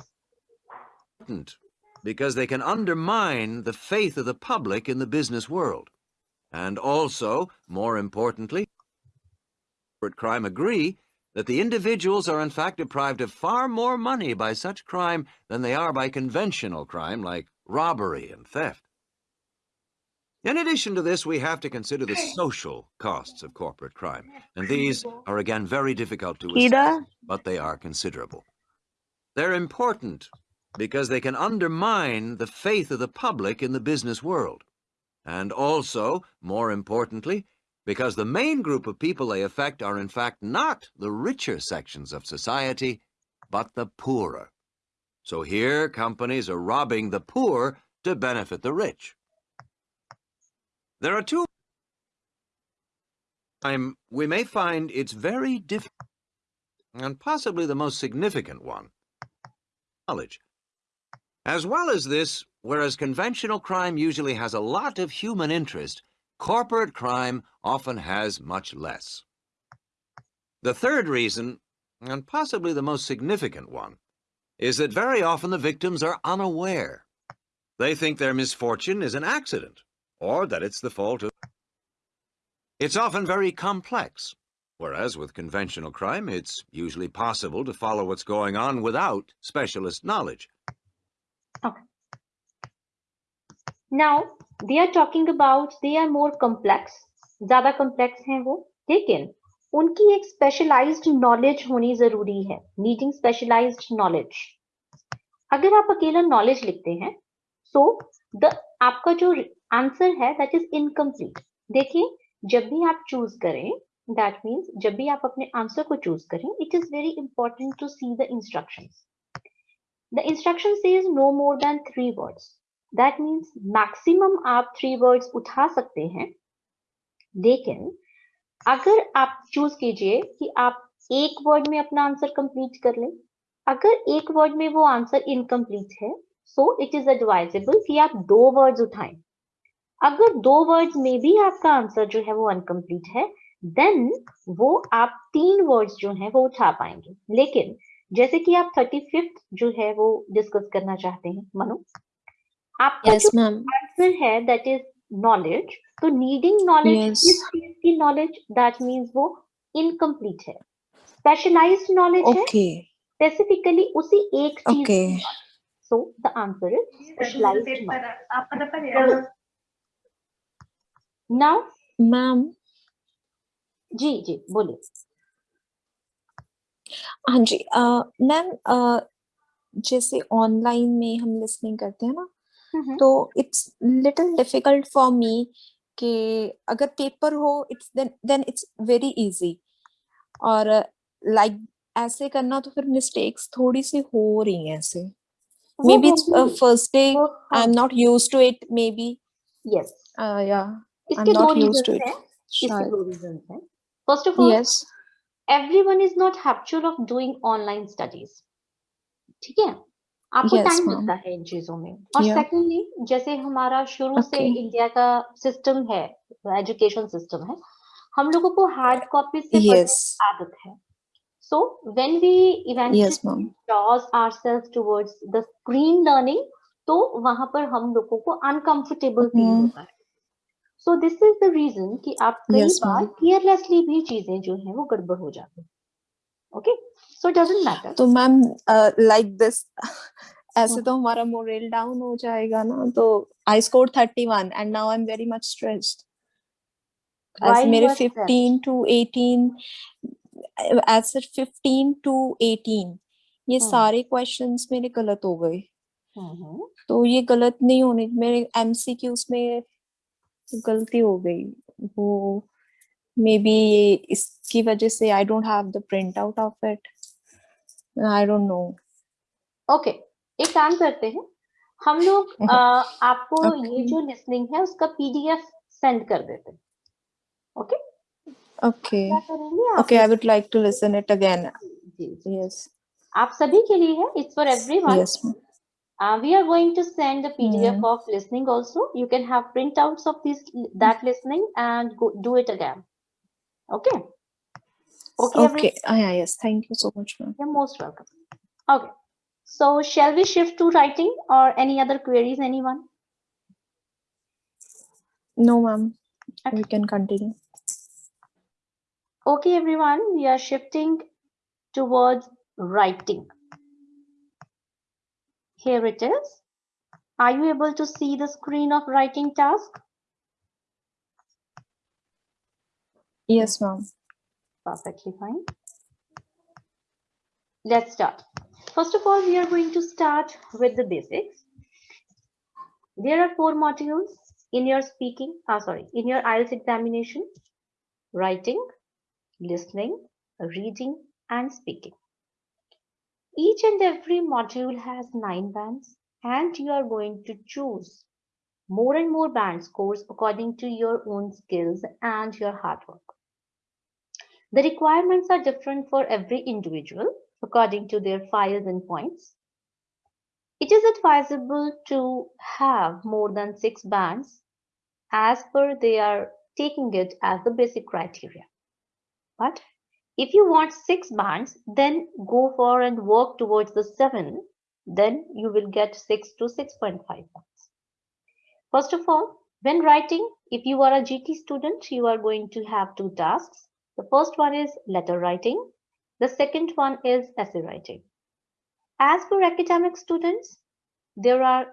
because they can undermine the faith of the public in the business world. And also, more importantly, crime agree that the individuals are in fact deprived of far more money by such crime than they are by conventional crime like robbery and theft. In addition to this, we have to consider the social costs of corporate crime, and these are again very difficult to assess, but they are considerable. They're important because they can undermine the faith of the public in the business world. And also, more importantly, because the main group of people they affect are in fact not the richer sections of society, but the poorer. So here, companies are robbing the poor to benefit the rich. There are two time we may find it's very difficult, and possibly the most significant one, knowledge. As well as this, whereas conventional crime usually has a lot of human interest, corporate crime often has much less. The third reason, and possibly the most significant one, is that very often the victims are unaware. They think their misfortune is an accident, or that it's the fault of... It's often very complex, whereas with conventional crime, it's usually possible to follow what's going on without specialist knowledge. Now they are talking about they are more complex. ज्यादा complex हैं वो लेकिन उनकी एक specialized knowledge होनी जरूरी है needing specialized knowledge. अगर आप अकेला knowledge लिखते हैं so the आपका जो आंसर है दैट इज़ इनकम्प्लीट देखिए, जब भी आप चूज़ करें दैट मीन्स जब भी आप अपने आंसर को चूज़ करें it is very important to see the instruction the instruction says no more than three words that means maximum आप थ्री वर्ड्स उठा सकते हैं. लेकिन, अगर आप चूज़ कीजिए कि आप एक वर्ड में अपना आंसर कंप्लीट कर लें. अगर एक वर्ड में वो आंसर इनकम्प्लीट है सो इट इज़ एडवाइजेबल कि आप दो वर्ड्स उठाएँ. अगर दो वर्ड में भी आपका आंसर जो है वो अनकम्प्लीट है देन वो आप तीन वर्ड्स जो है वो उठा पाएँगे। लेकिन जैसे कि आप थर्टी फिफ्थ जो है वो डिस्कस करना चाहते हैं मनु आपका Yes, जो आंसर है that is knowledge to needing knowledge Yes. किस चीज़ की नॉलेज दैट मीन्स वो इनकम्प्लीट है। Specialise knowledge okay. है स्पेसिफिकली उसी एक चीज़ so the answer is specialised knowledge now? Ma'am. जी जी बोलिए। हाँ जी मैम जैसे ऑनलाइन में हम लिसनिंग करते हैं ना हम्म, तो it's little difficult for me कि अगर पेपर हो it's then then it's very easy. और लाइक ऐसे करना तो फिर मिस्टेक्स थोड़ी सी हो रही हैं ऐसे। May be first day I am not used to it may be yes yeah. इसके दो रीजन हैं। इसके दो रीजन हैं। First of all yes everyone is not habitual of doing online studies ठीक है? आपको टाइम yes, मिलता है इन चीज़ों में। और सेकंडली yeah. जैसे हमारा शुरू okay. से इंडिया का सिस्टम है एजुकेशन सिस्टम है हम लोगों को हार्ड कॉपी से yes. आदत है। So when we eventually draws ourself towards the screen learning तो वहाँ पर हम लोगों को अनकंफर्टेबल फील होता है। So this is the reason कि आप कई Yes, बार केयरलेसली भी चीज़ें जो है वो गड़बड़ हो जाती है। ओके सो डजंट मैटर तो मैम लाइक दिस ऐसे तो हमारा मोरल डाउन हो जाएगा ना तो I score 31 and now I am very much stressed मेरे 15 टू 18 ऐसे 15 टू 18 ये हम्म। सारे क्वेश्चंस मेरे गलत हो गए। हम्म तो ये गलत नहीं होने मेरे एमसीक्यूज में गलती हो गई। वो मे बी ये इसकी वजह से I don't have the print out of it I don't know okay एक काम करते हैं। हम लोग आपको ये जो लिसनिंग है उसका पीडीएफ सेंड कर देते हैं। Okay Okay. क्या करेंगे आप? Okay, I would like to listen ji Yes. आप सभी के लिए है। It's for everyone Yes. ma'am. Uh, we are going to send the PDF Hmm. of listening also. You can have printouts of this that listening and go do it again. Okay. Okay. Okay. Ah, yeah, yes. Thank you so much, ma'am. You're most welcome. Okay. So shall we shift to writing or any other queries? Anyone? No, ma'am. Okay. We can continue. Okay, everyone. We are shifting towards writing. Here it is. Are you able to see the screen of writing task? Yes, ma'am. Perfectly fine. Let's start. First of all, we are going to start with the basics. There are four modules in your speaking, ah, sorry, in your IELTS examination, writing, listening, reading, and speaking. Each and every module has nine bands, and you are going to choose more and more band scores according to your own skills and your hard work. The requirements are different for every individual according to their files and points. It is advisable to have more than six bands as per they are taking it as the basic criteria. But if you want six bands, then go for and work towards the seven, then you will get six to 6.5 bands. First of all, when writing, if you are a GT student, you are going to have two tasks. The first one is letter writing. The second one is essay writing. As for academic students, there are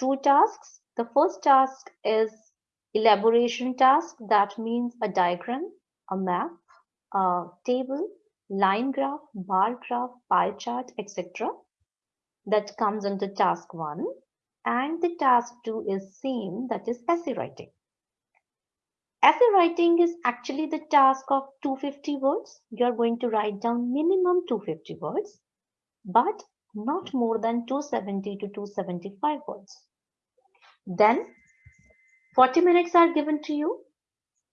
two tasks. The first task is elaboration task. That means a diagram, a map, a table, line graph, bar graph, pie chart, etc. That comes under task one. And the task two is same, that is essay writing. Essay writing is actually the task of 250 words. You're going to write down minimum 250 words, but not more than 270 to 275 words. Then 40 minutes are given to you.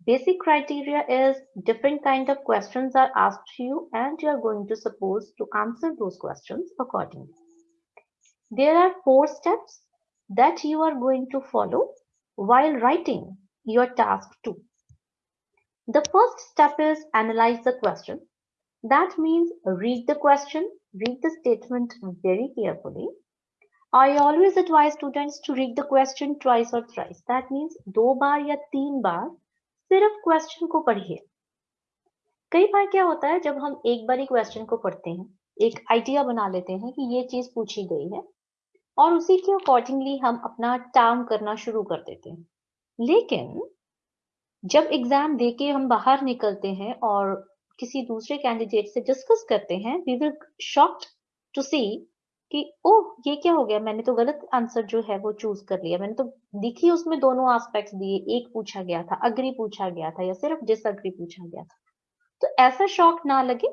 Basic criteria is different kind of questions are asked to you and you are going to suppose to answer those questions accordingly. There are four steps that you are going to follow while writing your task 2. The first step is analyze the question. That means read the question, read the statement very carefully. I always advise students to read the question twice or thrice. That means do bar ya teen bar सिर्फ़ question को पढ़िए। कई बार क्या होता है, जब हम एक बार ही क्वेश्चन को पढ़ते हैं, एक आइडिया बना लेते हैं कि ये चीज़ पूछी गई है, और उसी के अकॉर्डिंगली हम अपना टार्म करना शुरू कर देते हैं। लेकिन, जब एग्ज़ाम दे के हम बाहर निकलते हैं और किसी दूसरे कैंडिडेट से डिस्कस करते हैं we will shocked to see कि, ओह, ये क्या हो गया? मैंने तो गलत आंसर जो है वो चूज़ कर लिया। मैंने तो देखी उसमें दोनों एस्पेक्ट्स दिए। एक पूछा गया था अग्री पूछा गया था या सिर्फ़ डिसअग्री पूछा गया था? तो ऐसा शॉक ना लगे।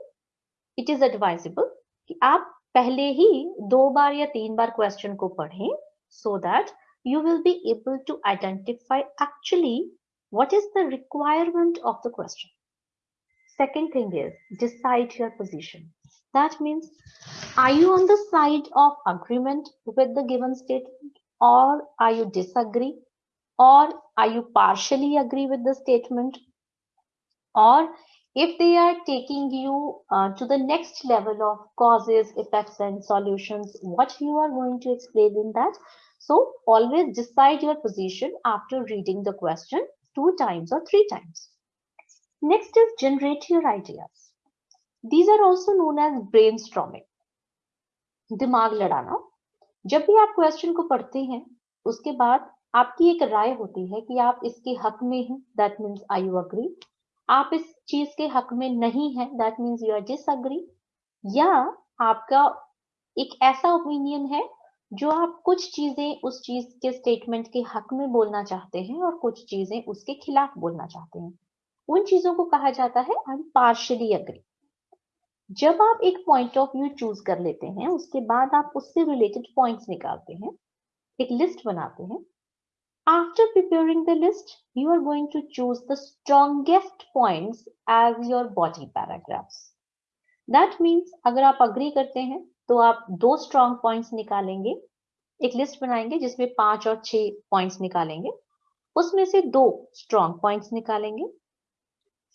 इट इज़ एडवाइजेबल कि आप पहले ही दो बार या तीन बार क्वेश्चन को पढ़ें so that you will be able to identify actually what is the requirement of the question. Second thing is, decide your position. That means, are you on the side of agreement with the given statement or are you disagree or are you partially agree with the statement or if they are taking you uh, to the next level of causes, effects and solutions, what you are going to explain in that. So always decide your position after reading the question two times or three times. Next is generate your ideas. These also known as brain brainstorming. दिमाग लड़ाना। जब भी आप question को पढ़ते हैं, उसके बाद आपकी एक राय होती है कि आप इसके हक में हैं that means I you agree आप इस चीज़ के हक में नहीं है that means you are disagree या आपका एक ऐसा ओपिनियन है जो आप कुछ चीज़ें उस चीज़ के स्टेटमेंट के हक में बोलना चाहते हैं और कुछ चीज़ें उसके खिलाफ बोलना चाहते हैं। उन चीज़ों को कहा जाता है आई पार्शली अग्री जब आप एक पॉइंट ऑफ़ व्यू चूज़ कर लेते हैं, उसके बाद आप उससे रिलेटेड पॉइंट्स निकालते हैं, एक लिस्ट बनाते हैं। After preparing the list you are going to choose the strongest points as your body paragraphs that means अगर आप अग्री करते हैं तो आप दो स्ट्रॉन्ग पॉइंट्स निकालेंगे, एक लिस्ट बनाएँगे जिसमें पाँच और छह पॉइंट्स निकालेंगे, उसमें से दो स्ट्रॉन्ग पॉइंट्स निकालेंगे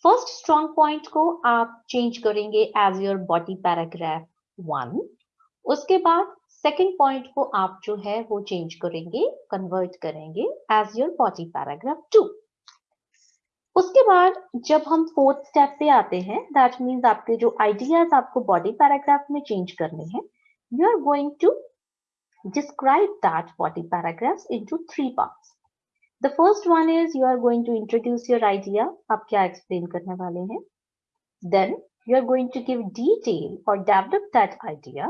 फ़र्स्ट स्ट्रॉन्ग पॉइंट को आप चेंज करेंगे as your body paragraph one उसके बाद सेकेंड पॉइंट को आप जो है वो चेंज करेंगे कन्वर्ट करेंगे as your body paragraph two उसके बाद जब हम फोर्थ स्टेप पे आते हैं दैट मीन्स आपके जो आइडियाज़ आपको बॉडी पैराग्राफ में चेंज करने हैं you are going to describe that body paragraph into three parts The first one is you are going to introduce your idea. आप क्या explain करने वाले हैं? Then you are going to give detail or develop that idea.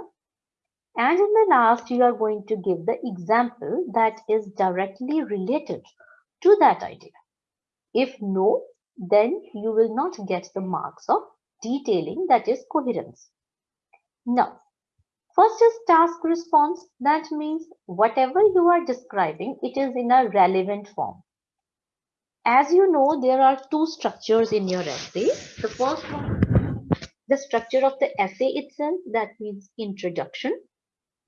And in the last, you are going to give the example that is directly related to that idea. If no, then you will not get the marks of detailing that is coherence. Now, First is task response. That means whatever you are describing, it is in a relevant form. As you know, there are two structures in your essay. The first one, the structure of the essay itself, that means introduction,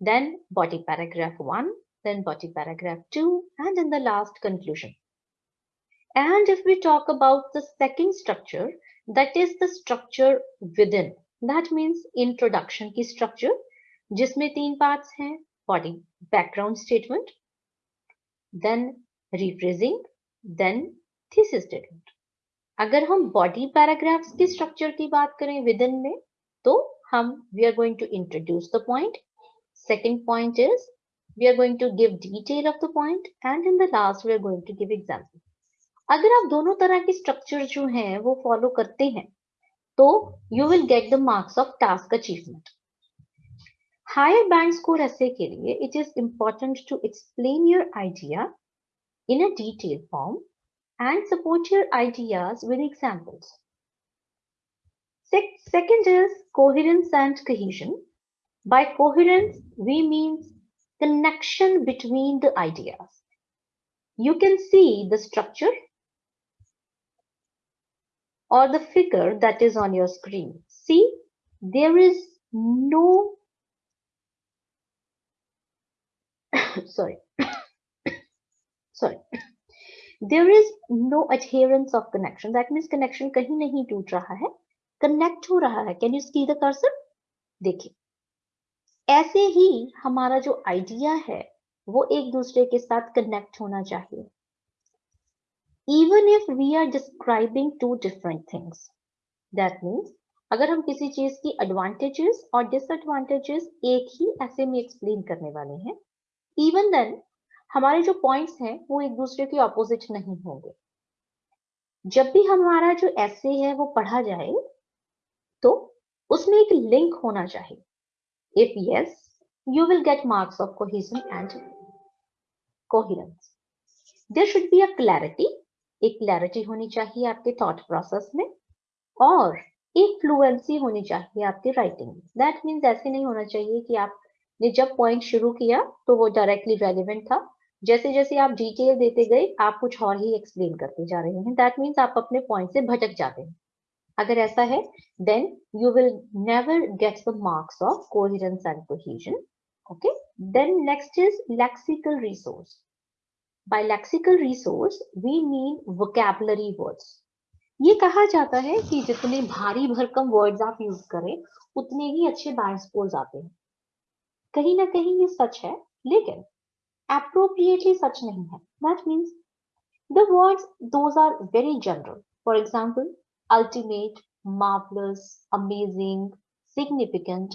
then body paragraph one, then body paragraph two, and in the last conclusion. And if we talk about the second structure, that is the structure within. That means introduction की structure जिसमें तीन parts हैं body background statement then rephrasing then thesis statement अगर हम body paragraphs की structure की बात करें विद इन में तो हम we are going to introduce the point second point is we are going to give detail of the point, and in the last, we are going to give example. अगर आप दोनों तरह की structure जो हैं, वो फॉलो करते हैं तो you will get the marks of task achievement Higher band score essay के लिए it is important to explain your idea in a detailed form and support your ideas with examples. Sec- second is coherence and cohesion. By coherence, we mean connection between the ideas. You can see the structure or the figure that is on your screen. See, there is no, sorry, sorry, there is no adherence of connection. That means connection कहीं नहीं टूट रहा है, connect हो रहा है. Can you see the cursor? देखिए, ऐसे ही हमारा जो आइडिया है वो एक दूसरे के साथ कनेक्ट होना चाहिए even if we are describing two different things that means अगर हम किसी चीज़ की एडवांटेजेस और डिसएडवांटेजेस एक ही ऐसे में एक्सप्लेन करने वाले हैं इवन देन हमारे जो पॉइंट्स हैं, वो एक दूसरे के ऑपोजिट नहीं होंगे। जब भी हमारा जो ऐसे है, वो पढ़ा जाए तो उसमें एक लिंक होना चाहिए। If yes you will get marks of cohesion and coherence there should be a clarity एक क्लैरिटी होनी चाहिए आपके थॉट प्रोसेस में, और एक फ्लुएंसी होनी चाहिए आपकी राइटिंग में। दैट मीन्स ऐसे नहीं होना चाहिए कि आप आपने जब पॉइंट शुरू किया तो वो डायरेक्टली रेलिवेंट था. जैसे जैसे आप डिटेल देते गए आप कुछ और ही एक्सप्लेन करते जा रहे हैं दैट मीन्स आप अपने पॉइंट से भटक जाते हैं अगर ऐसा है then you will never get the marks of coherence and cohesion Okay, then next is lexical resource. By lexical resource, we mean vocabulary words. ये कहा जाता है कि जितने भारी भरकम वर्ड्स आप यूज़ करें उतने ही अच्छे बैंड आते हैं कहीं ना कहीं ये सच है, लेकिन appropriately सच नहीं है। That means the words, those are very general. For example, ultimate, marvelous, amazing, significant,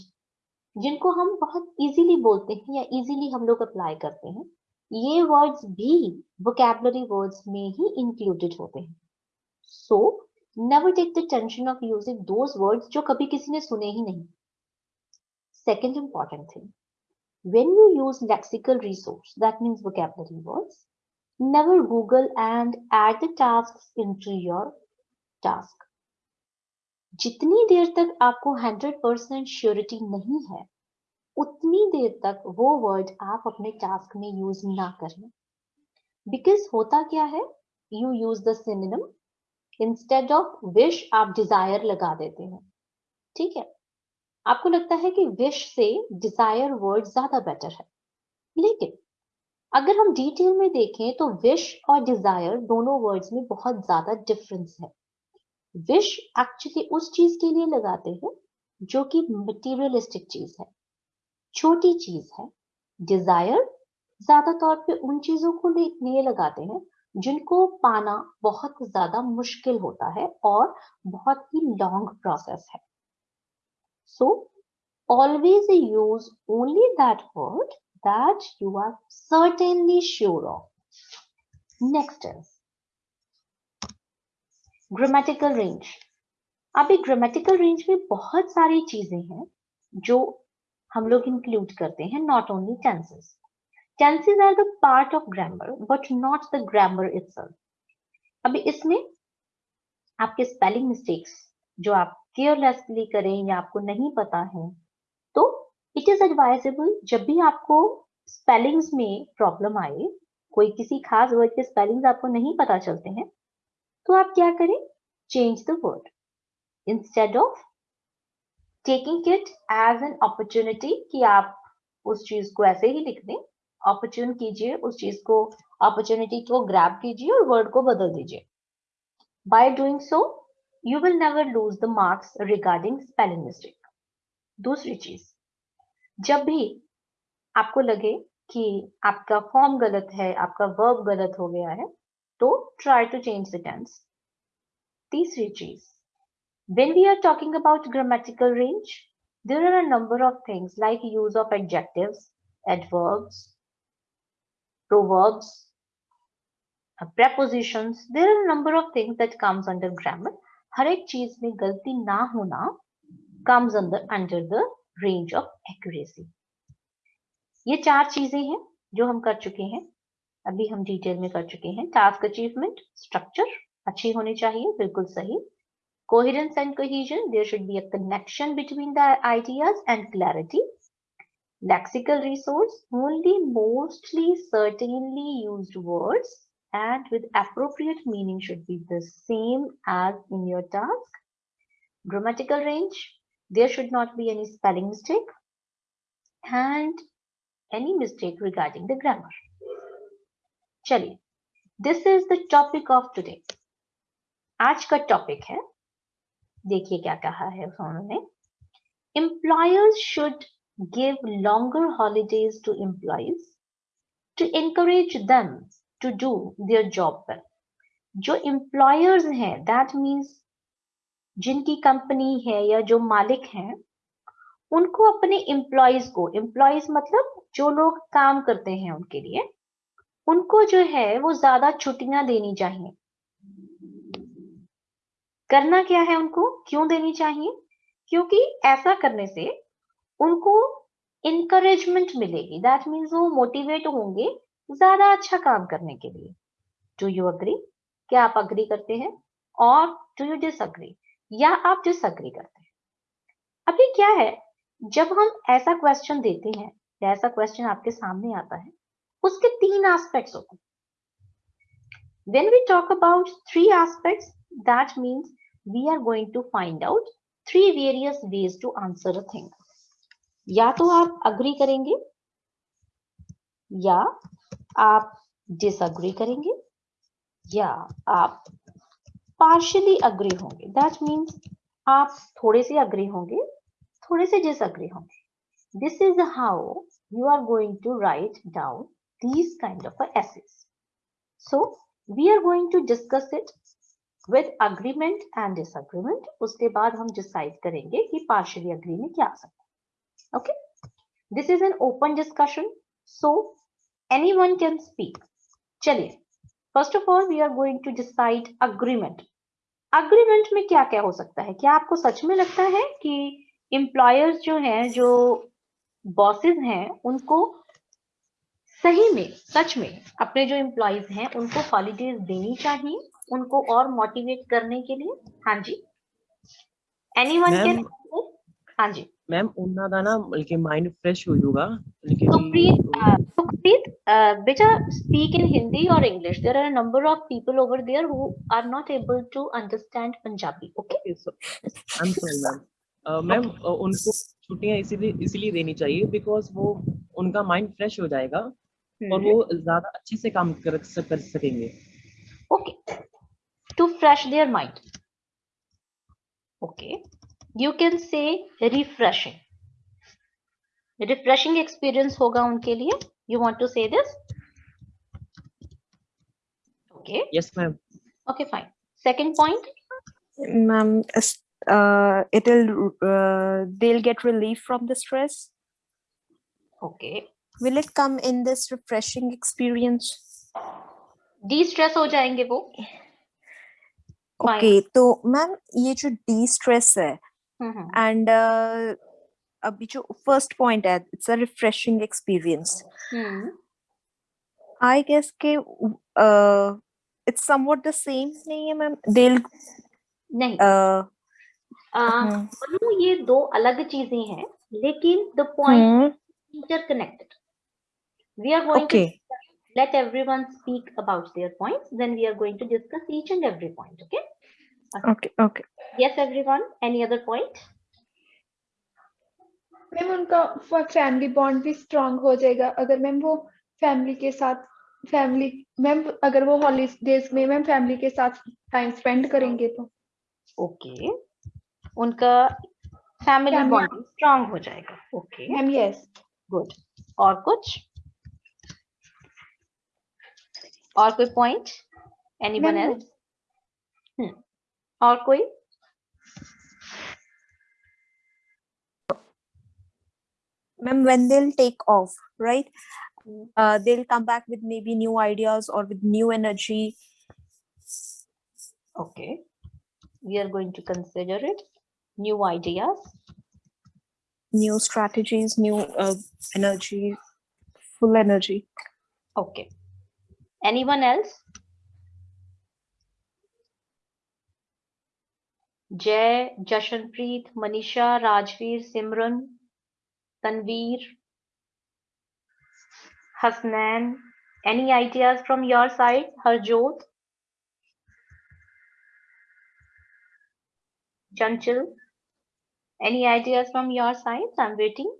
जिनको हम बहुत इजीली बोलते हैं या इजीली हम लोग अप्लाई करते हैं, ये वर्ड्स भी वोकेबलरी वर्ड्स में ही इंक्लूडेड होते हैं। So never take the tension of using those words जो कभी किसी ने सुने ही नहीं। Second important thing when you use lexical resource that means vocabulary words never google and add the tasks into your task जितनी देर तक आपको 100% श्योरिटी नहीं है उतनी देर तक वो वर्ड आप अपने टास्क में यूज़ ना करें बिकॉज़ होता क्या है you use the synonym instead of wish आप डिज़ायर लगा देते हैं ठीक है आपको लगता है कि विश से डिज़ायर वर्ड ज़्यादा बेटर है। लेकिन, अगर हम डिटेल में देखें तो विश और डिज़ायर दोनों वर्ड्स में बहुत ज़्यादा डिफरेंस है। विश एक्चुअली उस चीज़ के लिए लगाते हैं जो कि मटेरियलिस्टिक चीज़ है। छोटी चीज़ है। डिज़ायर ज़्यादा तौर पे उन चीज़ों को लिए लगाते हैं जिनको पाना बहुत ज़्यादा मुश्किल होता है और बहुत ही लॉन्ग प्रोसेस है। So always use only that word that you are certainly sure of next is grammatical range अभी ग्रामेटिकल रेंज में बहुत सारी चीज़ें हैं जो हम लोग इंक्लूड करते हैं not only tenses tenses are the part of grammar but not the grammar itself अभी इसमें आपके स्पेलिंग मिस्टेक्स जो आप केयरलेसली करें या आपको नहीं पता है तो इट इज़ एडवाइजेबल जब भी आपको स्पेलिंग्स में प्रॉब्लम आए, कोई किसी खास वर्ड के स्पेलिंग्स आपको नहीं पता चलते हैं तो आप क्या करें? Change the word instead of taking it as an opportunity कि आप उस चीज़ को ऐसे ही लिख दें अपॉर्चुन कीजिए, उस चीज़ को अपॉर्चुनिटी को ग्रैब कीजिए और वर्ड को बदल दीजिए। By doing so you will never lose the marks regarding spelling mistake दूसरी चीज जब भी आपको लगे कि आपका फॉर्म गलत है आपका वर्ब गलत हो गया है तो try to change the tense. तीसरी चीज when we are talking about grammatical range there are a number of things like use of adjectives adverbs proverbs uh, prepositions there are a number of things that comes under grammar हर एक चीज़ में गलती ना होना comes अंदर under the range of accuracy ये चार चीज़ें हैं जो हम कर चुके हैं। अभी हम डिटेल में कर चुके हैं। टास्क अचीवमेंट स्ट्रक्चर अच्छी होनी चाहिए, बिल्कुल सही। Coherence and cohesion there should be a connection between the ideas and clarity lexical resource only mostly certainly use words and with appropriate meaning should be the same as in your task grammatical range there should not be any spelling mistake and any mistake regarding the grammar चलिए this is the topic of today आज का topic है देखिए क्या कहा है उन्होंने employers should give longer holidays to employees to encourage them to do their job well. जो employers हैं दैट means जिनकी कंपनी है या जो मालिक हैं, उनको अपने एम्प्लॉयज़ को एम्प्लॉयज़ मतलब जो लोग काम करते हैं उनके लिए, उनको जो है वो ज़्यादा छुट्टियाँ देनी चाहिए। करना क्या है उनको? क्यों देनी चाहिए? क्योंकि ऐसा करने से उनको इनकरेजमेंट मिलेगी। दैट मीन्स वो मोटिवेट होंगे ज़्यादा अच्छा काम करने के लिए। डू यू अग्री क्या आप अग्री करते हैं? और डू यू डिसअग्री या आप डिसअग्री करते हैं? अभी क्या है? जब हम ऐसा क्वेश्चन देते हैं, या ऐसा क्वेश्चन आपके सामने आता है, उसके तीन एस्पेक्ट्स होते हैं। When we talk about three aspects, that means we are going to find out three various ways to answer a thing. या तो आप अग्री करेंगे, या आप डिसअग्री करेंगे या आप पार्शली अग्री होंगे। दैट मीन्स आप थोड़े से अग्री होंगे, थोड़े से डिसअग्री होंगे। This is how you are going to write down these kind of essays so we are going to discuss it with agreement and disagreement उसके बाद हम डिसाइड करेंगे कि पार्शली अग्री में क्या आ सकता है। Okay this is an open discussion so anyone can speak. चलिए first of all we are going to decide agreement. Agreement में क्या क्या हो सकता है? क्या आपको सच में लगता है कि employers जो हैं जो bosses हैं उनको सही में सच में अपने जो एम्प्लॉयज़ हैं उनको हॉलीडेज देनी चाहिए उनको और मोटिवेट करने के लिए? हाँ जी. एनीवन कैन हाँ जी. ਮੈਮ ਉਹਨਾਂ ਦਾ ਨਾ ਬਲਕਿ ਮਾਈਂਡ ਫਰੈਸ਼ ਹੋ ਜਾਊਗਾ ਬਲਕਿ सुखप्रीत सुखप्रीत बेटा speak in Hindi or English there are a number of people over there who are not able to understand Punjabi okay I'm sorry ma'am ma'am उनको छुट्टियां इसीलिए इसीलिए देनी चाहिए बिकॉज वो उनका माइंड फ्रेश हो जाएगा और वो ज्यादा अच्छे से काम कर, कर सकेंगे okay to fresh their mind okay you can say refreshing refreshing experience होगा उनके लिए you want to say this okay yes ma'am okay fine second point ma'am uh, it'll uh, they'll get relief from the stress okay will it come in this refreshing experience de-stress हो जाएंगे वो okay तो ma'am ये जो destress है हम्म and अभी जो first point है it's a refreshing experience hmm I guess के इट्स समवॉट द सेम नहीं है मैम देल नहीं मनु ये दो अलग चीज़ें हैं लेकिन the point interconnected we are going okay to let everyone speak about their points then we are going to discuss each and every point okay okay okay. Yes everyone any other point? Ma'am उनका family bond भी strong हो जाएगा। अगर ma'am वो family के साथ family ma'am अगर वो हॉलीडेज में मैम फैमिली के साथ टाइम स्पेंड करेंगे तो। ओके उनका फैमिली Family- बॉन्डिंग स्ट्रांग हो जाएगा। ओके मैम यस गुड और कुछ? और कोई पॉइंट एनीवन एल्स हम्म और कोई ma'am when they'll take off right uh, they'll come back with maybe new ideas or with new energy okay we are going to consider it new ideas new strategies new uh, energy full energy okay Anyone else? Jai Jashanpreet Manisha Rajveer Simran Tanveer Hasnain any ideas from your side harjot chanchal any ideas from your side i'm waiting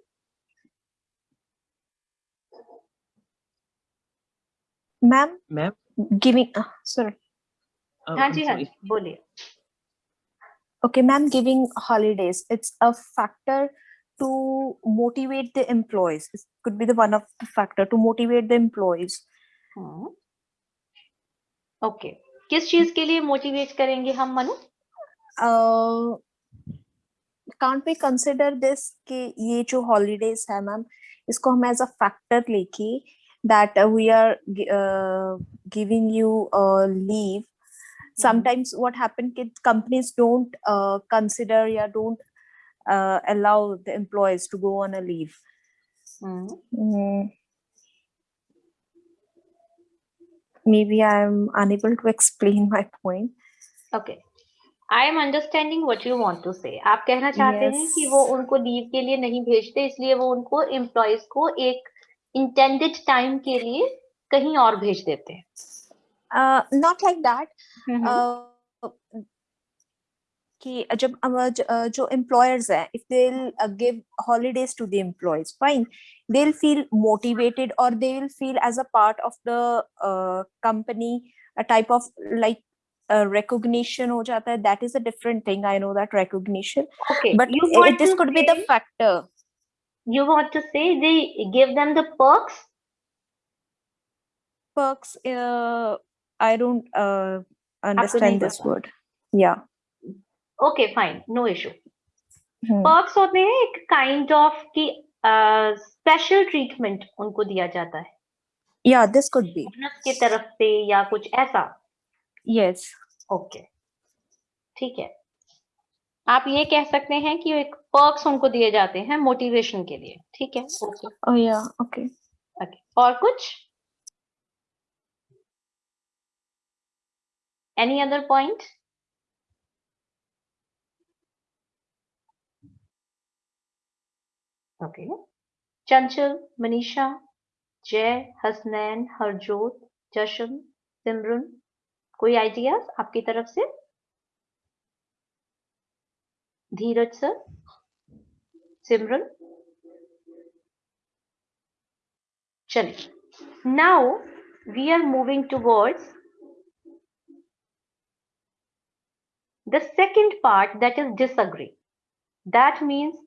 ma'am ma'am giving sorry हाँ जी हाँ जी बोलिए Okay, ma'am, giving holidays, it's a factor to motivate the employees. It could be the one of the factor to motivate the employees. Hmm okay किस चीज के लिए motivate करेंगे हम Manu Uh, can't we consider this कि ये जो holidays है मैम इसको हम as a factor लेके that uh, we are gi- uh, sometimes what happen कि companies don't uh, consider या don't uh, allow the employees to go on a leave hmm Mm, maybe I'm unable to explain my point. Okay I am understanding what you want to से आप कहना चाहते हैं कि वो Yes. उनको leave के लिए नहीं भेजते इसलिए वो उनको एम्प्लॉयज को एक इंटेंडेड टाइम के लिए कहीं और भेज देते हैं Uh, not like that. Hmm Uh, कि जब अम, ज- uh, जो employers हैं, if they'll uh, give holidays to the employees, fine, they'll feel motivated or they'll feel as a part of the uh, company, a type of like uh, recognition हो जाता है. That is a different thing. I know that recognition, okay but you i- want this to could be the से factor. you want to say they give them the perks Perks. Uh, I don't uh, understand this word. Yeah. Okay fine no issue Hmm. Perks होते हैं एक kind of की special treatment उनको दिया जाता है Yeah, this could be. Bonus की तरफ़ से या कुछ ऐसा Yes. ओके ठीक है आप ये कह सकते हैं कि एक पर्क्स उनको दिए जाते हैं मोटिवेशन के लिए ठीक है okay Oh yeah. Okay. Okay और कुछ Any other point? Okay. Chanchal, Manisha, Jay, Hasnain, Harjot, Jashan, Simran. koi ideas aapki taraf se Dheeraj sir simran चलिए now we are moving towards the second part that is disagree that means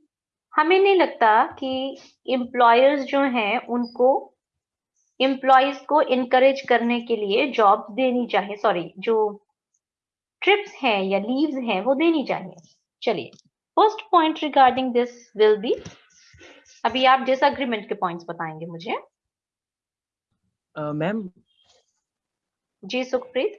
हमें नहीं लगता कि employers जो हैं उनको employees को encourage करने के लिए जॉब देनी चाहिए। सॉरी जो ट्रिप्स हैं या लीव्स हैं वो देनी चाहिए। चलिए first point regarding this will be अभी आप डिसएग्रीमेंट के पॉइंट्स बताएँगे मुझे। Uh, ma'am, जी सुखप्रीत।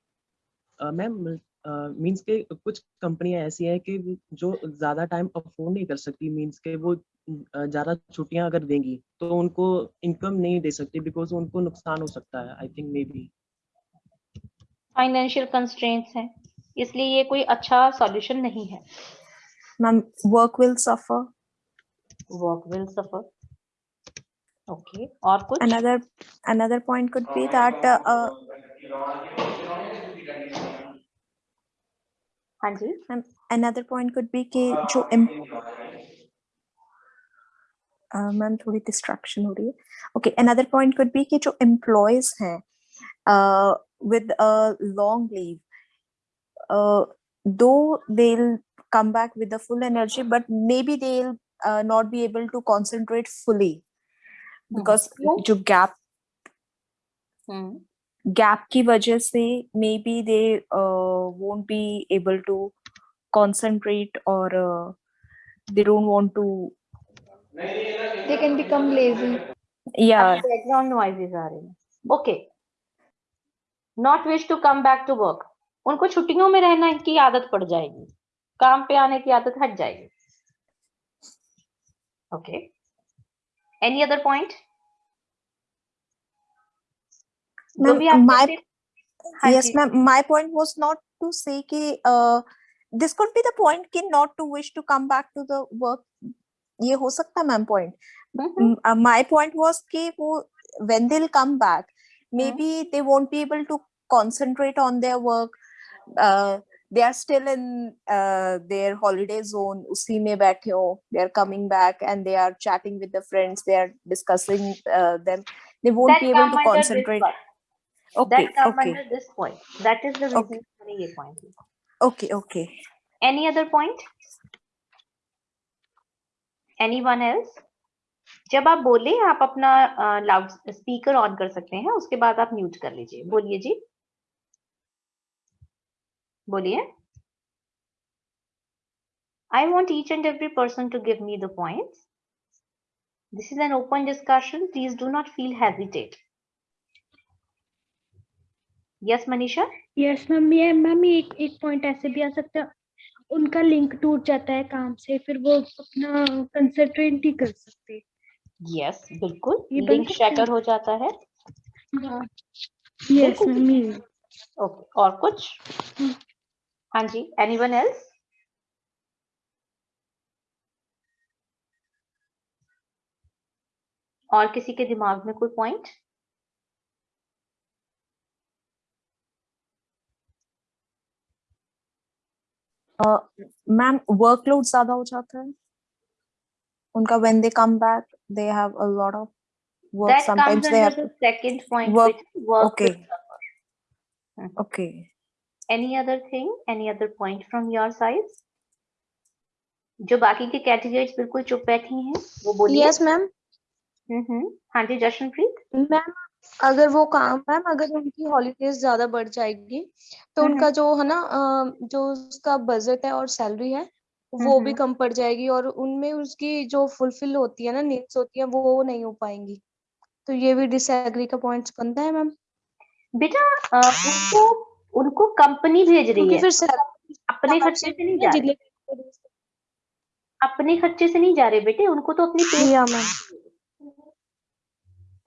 uh, मैम मींस के कुछ कंपनियाँ ऐसी हैं कि जो ज़्यादा टाइम अफोर्ड नहीं कर सकती मींस के वो ज़्यादा छुट्टियाँ अगर देंगी तो उनको इनकम नहीं दे सकती बिकॉज़ उनको नुकसान हो सकता है I think may be financial constraints हैं इसलिए ये कोई अच्छा सॉल्यूशन नहीं है। Ma'am work will suffer work will suffer okay और कुछ? Another another point could be that uh, uh, हाँ जी ma'am, another point could be कि जो em- uh, मैम थोड़ी डिस्ट्रैक्शन हो रही है okay another point could B कि जो एम्प्लॉयज हैं विद अ लॉन्ग लीव दो they will come back with the full energy but maybe they'll uh, not be able to concentrate fully because क्यों? जो gap हम्म Gap की वजह से may be they won't be able to concentrate और they don't want to they can become lazy yeah background noises are in okay not wish to come back to work उनको छुट्टियों में रहना की आदत पड़ जाएगी काम पे आने की आदत हट जाएगी okay any other point my, yes ma'am my point was not to say ki uh, this could be the point ki not to wish to come back to the work. ye ho sakta ma'am point. Mm -hmm. uh, my point was ki wo, when they'll come back maybe they won't be able to concentrate on their work. Uh, they are still in uh, their holiday zone. usi mein baithe ho they are coming back and they are chatting with the friends. They are discussing uh, them. They won't then be able to concentrate. one Okay, that come okay, under this point that is the reason okay, मैंने ये point लिखा okay, okay. any other point anyone else जब आप बोले आप अपना loud speaker on कर सकते हैं उसके बाद आप म्यूट कर लीजिए बोलिए जी बोलिए I want each and every person to give me the points. This is an open discussion. Please do not feel hesitate. Yes, Manisha yes ma'am ये मैम एक एक पॉइंट ऐसे भी आ सकता है। उनका लिंक टूट जाता है काम से फिर वो अपना कंसंट्रेट नहीं कर सकते। Yes, बिल्कुल। लिंक है शटर हो जाता है। हाँ। यस मैम ओके और कुछ? हाँ। जी एनीवन एल्स और किसी के दिमाग में कोई पॉइंट मैम वर्कलोड ज़्यादा हो जाता है उनका when they come back they have a lot of work that comes they have the second point work work okay Mhm. okay any other thing any other point from your side जो बाकी के categories बिल्कुल चुप बैठी हैं वो बोलिए yes ma'am हम्म हाँ जी जशनप्रीत मैम अगर वो काम मैम अगर उनकी हॉलीडेज ज़्यादा बढ़ जाएगी तो हम्म। उनका जो है ना अ, जो उसका बजट है और सैलरी है वो भी हम्म कम पड़ जाएगी और उनमें उसकी जो फुलफिल होती है ना नीड्स होती है वो नहीं हो पाएँगी। तो ये भी डिसएग्री का पॉइंट्स बनता है मैम। बेटा अ, उनको उनको कंपनी भेज रही क्योंकि है। फिर सैलरी अपने खर्चे से नहीं जा रहे। अपने खर्चे से नहीं जा रहे बेटे उनको तो अपनी पे या मैम।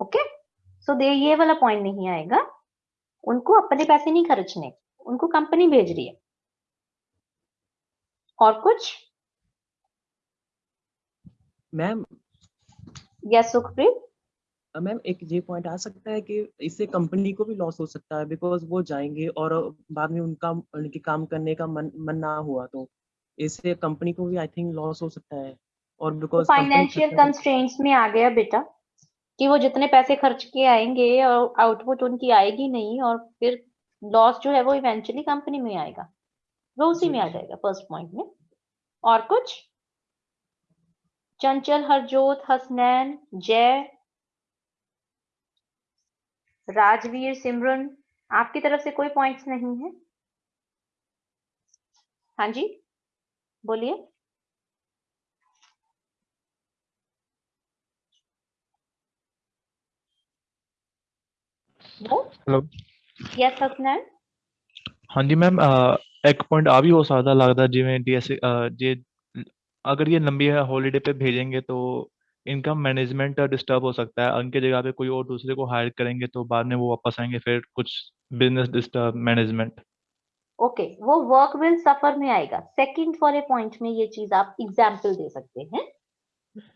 ओके? सो दे ये वाला पॉइंट नहीं आएगा। उनको अपने पैसे नहीं खर्चने। उनको कंपनी भेज रही है। और कुछ? मैम यस सुखप्रीत मैम एक ये पॉइंट आ सकता है कि इससे कंपनी को भी लॉस हो सकता है बिकॉज़ वो जाएँगे और बाद में उनका उनके काम करने का मन मन ना हुआ तो इससे कंपनी को भी आई थिंक लॉस हो सकता है। और बिकॉज़ फाइनेंशियल कंस्ट्रेंट्स में आ गया बेटा। कि वो जितने पैसे खर्च के आएँगे और आउटपुट उनकी आएगी नहीं और फिर लॉस जो है वो इवेंचुअली कंपनी में आएगा। वो उसी में आ जाएगा फ़र्स्ट पॉइंट में। और कुछ? चंचल हरजोत हसनैन जय राजवीर सिमरन आपकी तरफ़ से कोई पॉइंट्स नहीं है? हाँ जी बोलिए। वो ਹੈਲੋ यस हसनैन ਹਾਂਜੀ ਮੈਮ ਇੱਕ ਪੁਆਇੰਟ ਆ ਵੀ ਹੋ ਸਕਦਾ ਲੱਗਦਾ ਜਿਵੇਂ ਡੀਐਸ ਜੇ अगर ये लंबी हॉलीडे पे भेजेंगे तो इनका मैनेजमेंट डिस्टर्ब हो सकता है उनके जगह पे कोई और दूसरे को हायर करेंगे तो बाद में वो वापस आएंगे फिर कुछ बिजनेस डिस्टर्ब मैनेजमेंट ओके वो वर्क विल सफर में आएगा सेकंड वाले पॉइंट में ये चीज आप एग्जाम्पल दे सकते हैं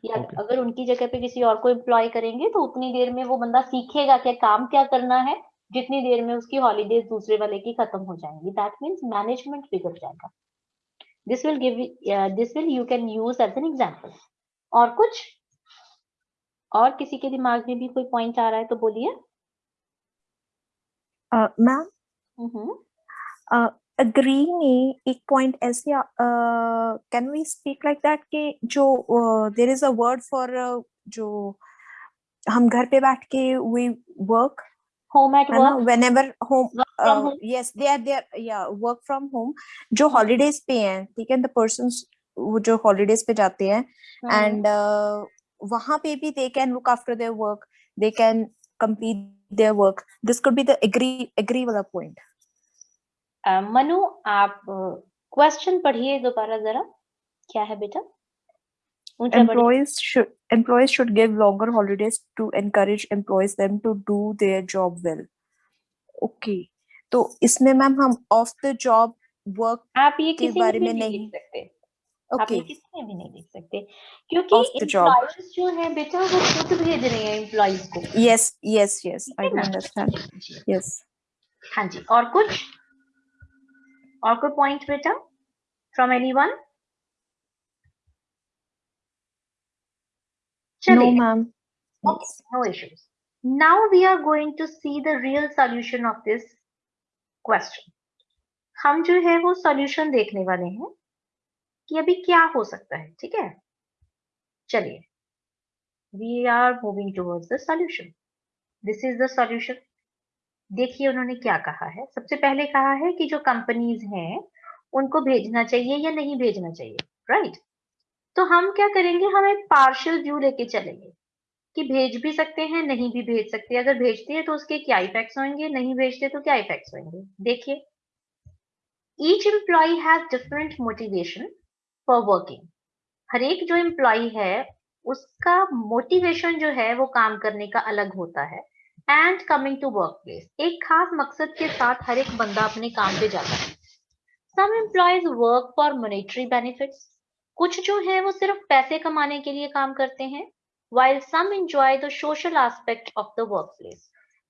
या Okay. अगर उनकी जगह पे किसी और को एम्प्लॉय करेंगे तो उतनी देर में वो बंदा सीखेगा कि काम क्या करना है जितनी देर में उसकी हॉलीडेज दूसरे वाले की खत्म हो जाएँगी। दैट मीन्स मैनेजमेंट बिगड़ जाएगा। This will give this will you can use as an example और कुछ? और किसी के दिमाग में भी कोई पॉइंट आ रहा है तो बोलिए। Uh, मैम हम्म। अग्री ने एक पॉइंट ऐसे can we speak like that कि जो there is a word for जो हम घर पे बैठ के we work home at whenever home yes they are there या वर्क फ्रॉम होम जो हॉलीडेज पे हैं ठीक है? द वो जो हॉलीडेज पे जाते हैं एंड वहाँ पे भी they can look after their work they can complete their work this could be the agree वाला पॉइंट मनु आप क्वेश्चन पढ़िए दोबारा जरा। क्या है बेटा? employees should employees should give longer holidays to encourage employees them to do their job well. Okay तो इसमें मैम हम ऑफ़ द जॉब वर्क आप ये के बारे में नहीं लिख सकते। आप ये किसी में भी नहीं लिख सकते क्योंकि जॉब जो है बेटा वो खुद भेज रहे हैं एम्प्लॉयज़ को। Yes yes yes I understand yes हाँ जी और कुछ? और कोई पॉइंट बेटा फ्रॉम एनीवन नो चलिए ma'am Okay, no issues. Now we are going to see the real solution of this question. हम जो है वो solution देखने वाले हैं कि अभी क्या हो सकता है ठीक है चलिए we are moving towards the solution. This is the solution. देखिए उन्होंने क्या कहा है। सबसे पहले कहा है कि जो कंपनीज़ हैं, उनको भेजना चाहिए या नहीं भेजना चाहिए राइट तो हम क्या करेंगे, हम एक पार्शियल व्यू लेके चलेंगे कि भेज भी सकते हैं, नहीं भी भेज सकते। अगर भेजते हैं तो उसके क्या इफेक्ट्स होंगे, नहीं भेजते तो क्या इफेक्ट्स होंगे? देखिए each employee has different motivation for working हर एक जो एम्प्लॉय है, उसका मोटिवेशन जो है वो काम करने का अलग होता है। And coming to work place एक खास मकसद के साथ हर एक बंदा अपने काम पे जाता है। Some employees work for monetary benefits कुछ जो है, वो सिर्फ़ पैसे कमाने के लिए काम करते हैं, while some enjoy the social aspect of the workplace.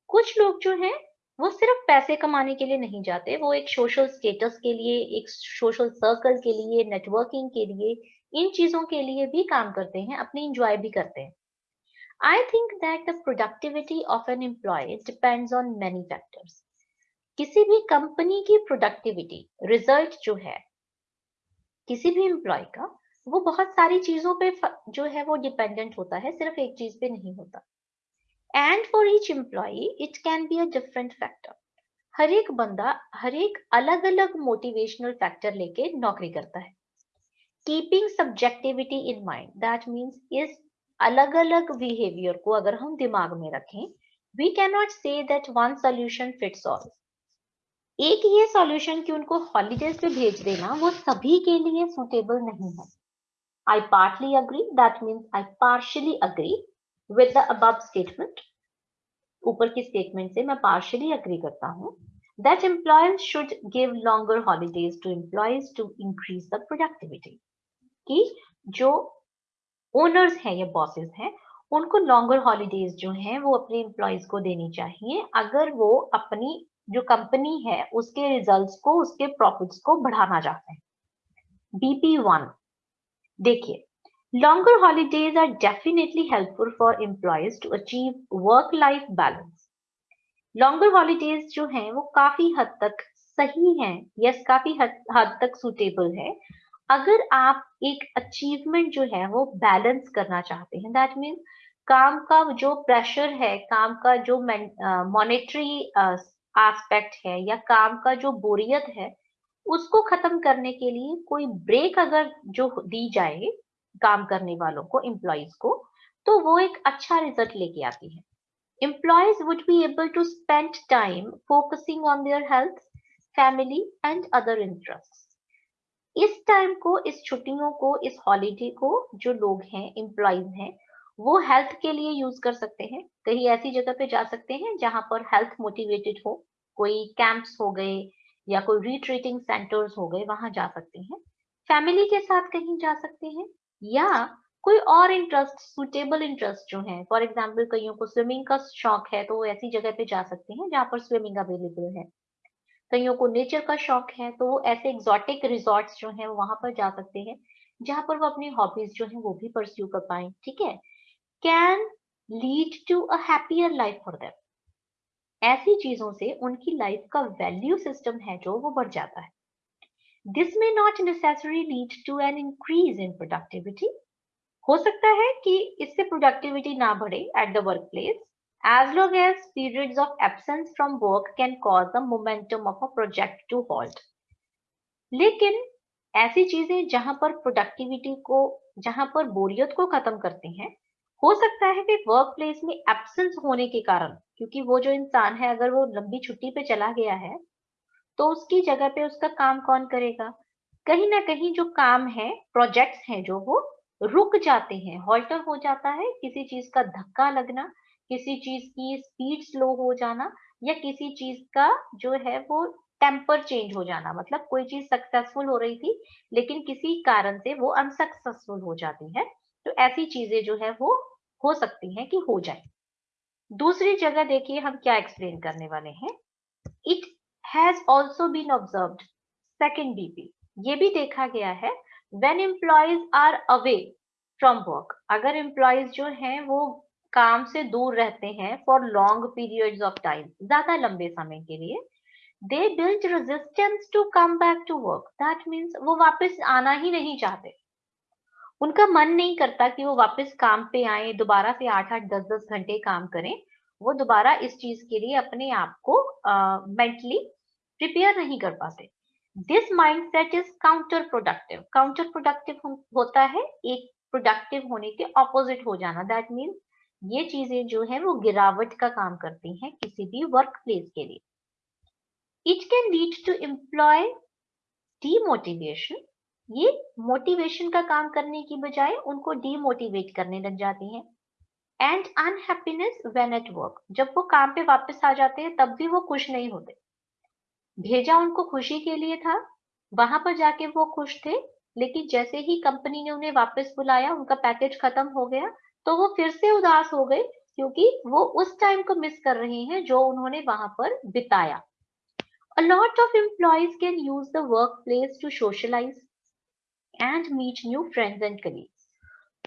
कुछ लोग जो हैं, वो सिर्फ़ पैसे कमाने के लिए नहीं जाते, वो एक सोशल स्टेटस के लिए, एक सोशल सर्कल के लिए नेटवर्किंग के लिए, इन चीज़ों के लिए भी काम करते हैं, अपनी इंजॉय भी करते हैं। I think that the productivity of an employee depends on many factors किसी भी कंपनी की प्रोडक्टिविटी रिज़ल्ट जो है, किसी भी एम्प्लॉय का, वो बहुत सारी चीज़ों पे जो है वो डिपेंडेंट होता है, सिर्फ़ एक चीज़ पे नहीं होता। And for each employee it can be a different factor हर एक बंदा, हर एक अलग अलग मोटिवेशनल फैक्टर लेके नौकरी करता है। Keeping subjectivity in mind that means इस अलग अलग बिहेवियर को अगर हम दिमाग में रखें we can not say that one solution fits all एक ये सॉल्यूशन कि उनको हॉलीडेज पे भेज देना, वो सभी के लिए सुटेबल नहीं है। I partly agree that means I partially agree with statement ऊपर की स्टेटमेंट से मैं पार्शली अग्री करता हूँ। That employee should give longer holidays to employees to increase the productivity की जो ओनर्स हैं या बॉसेस हैं उनको लॉन्गर हॉलीडेज जो हैं वो अपने एम्प्लॉयज़ को देनी चाहिए। अगर वो अपनी जो कंपनी है उसके रिजल्ट्स को उसके प्रॉफिट्स को बढ़ाना चाहते हैं। बीपी वन देखिए longer holidays are definitely helpful for employees to achieve work life balance. Longer holidays जो हैं वो काफ़ी हद तक सही हैं यस काफ़ी हद, हद तक सुटेबल है अगर आप एक अचीवमेंट जो है वो बैलेंस करना चाहते हैं दैट मीन्स काम का जो प्रेशर है, काम का जो मॉनेटरी एस्पेक्ट है या काम का जो बोरियत है, उसको खत्म करने के लिए कोई ब्रेक अगर जो दी जाए काम करने वालों को एम्प्लॉयज़ को तो वो एक अच्छा रिज़ल्ट लेके आती है। Employees would be able to spend time focusing on their health family and other interest इस टाइम को, इस छुट्टियों को, इस हॉलीडे को जो लोग हैं एम्प्लॉयज़ हैं, वो हेल्थ के लिए यूज़ कर सकते हैं। कहीं ऐसी जगह पे जा सकते हैं जहाँ पर हेल्थ मोटिवेटेड हो, कोई कैंप्स हो गए या कोई रिट्रीटिंग सेंटर्स हो गए, वहाँ जा सकते हैं। फैमिली के साथ कहीं जा सकते हैं या कोई और इंटरेस्ट सुटेबल इंटरेस्ट जो है। फॉर एग्ज़ाम्पल कईयों को स्विमिंग का शौक है तो वो ऐसी जगह पे जा सकते हैं जहाँ पर स्विमिंग अवेलेबल है। कईयों को नेचर का शौक है तो वो ऐसे एग्जॉटिक रिजॉर्ट्स जो है वहाँ पर जा सकते हैं, जहाँ पर वो अपनी हॉबीज जो है, वो भी परस्यू कर पाए, ठीक है? Can lead to a life for them ऐसी चीज़ों से उनकी लाइफ का वैल्यू सिस्टम है जो, वो बढ़ जाता है। दिस में not necessary lead to an increase in productivity हो सकता है कि इससे प्रोडक्टिविटी ना बढ़े at the work place as long as periods of absence from work can cause the momentum of a project to halt. लेकिन ऐसी चीज़ें जहाँ पर प्रोडक्टिविटी को, जहाँ पर बोरियत को खत्म करती हैं, हो सकता है कि वर्क प्लेस में एब्सेंस होने के कारण, क्योंकि वो जो इंसान है, अगर वो लंबी छुट्टी पे चला गया है तो उसकी जगह पे उसका काम कौन करेगा? कहीं ना कहीं जो काम है प्रोजेक्ट्स हैं जो, वो रुक जाते हैं हॉल्टर हो जाता है, किसी चीज़ का धक्का लगना किसी चीज़ की स्पीड स्लो हो जाना या किसी चीज़ का जो है वो टेम्पर चेंज हो जाना। मतलब कोई चीज़ सक्सेसफुल हो रही थी, लेकिन किसी कारण से वो अनसक्सेसफुल हो जाती है। तो ऐसी चीज़ें जो है वो हो सकती हैं कि हो जाए। दूसरी जगह देखिए हम क्या एक्सप्लेन करने वाले हैं। It has also been observed second BP ये भी देखा गया है when employees are away from work अगर एम्प्लॉयज़ जो हैं वो काम से दूर रहते हैं for long periods of time ज़्यादा लंबे समय के लिए। They build resistance to come back to work that means वो वापस आना ही नहीं चाहते। उनका मन नहीं करता कि वो वापस काम पे आए दोबारा से आठ आठ दस दस घंटे काम करें। वो दोबारा इस चीज़ के लिए अपने आप को मेंटली uh, प्रिपेयर नहीं कर पाते। This mind set is counter productive counter productive होता है एक प्रोडक्टिव होने के ऑपोजिट हो जाना। दैट मीन्स ये चीज़ें जो है, वो गिरावट का काम करती हैं किसी भी वर्क प्लेस के लिए। It can lead to employee demotivation ये मोटिवेशन का काम करने की बजाय उनको डीमोटिवेट करने लग जाती हैं। And unhappiness when at work जब वो काम पे वापस आ जाते हैं, तब भी वो खुश नहीं होते। भेजा उनको खुशी के लिए था, वहाँ पर जाके वो खुश थे, लेकिन जैसे ही कंपनी ने उन्हें वापस बुलाया, उनका पैकेज खत्म हो गया तो वो फिर से उदास हो गए, क्योंकि वो उस टाइम को मिस कर रहे हैं जो उन्होंने वहाँ पर बिताया। A of employees can use the work place to socialize and meet new friends and colleagues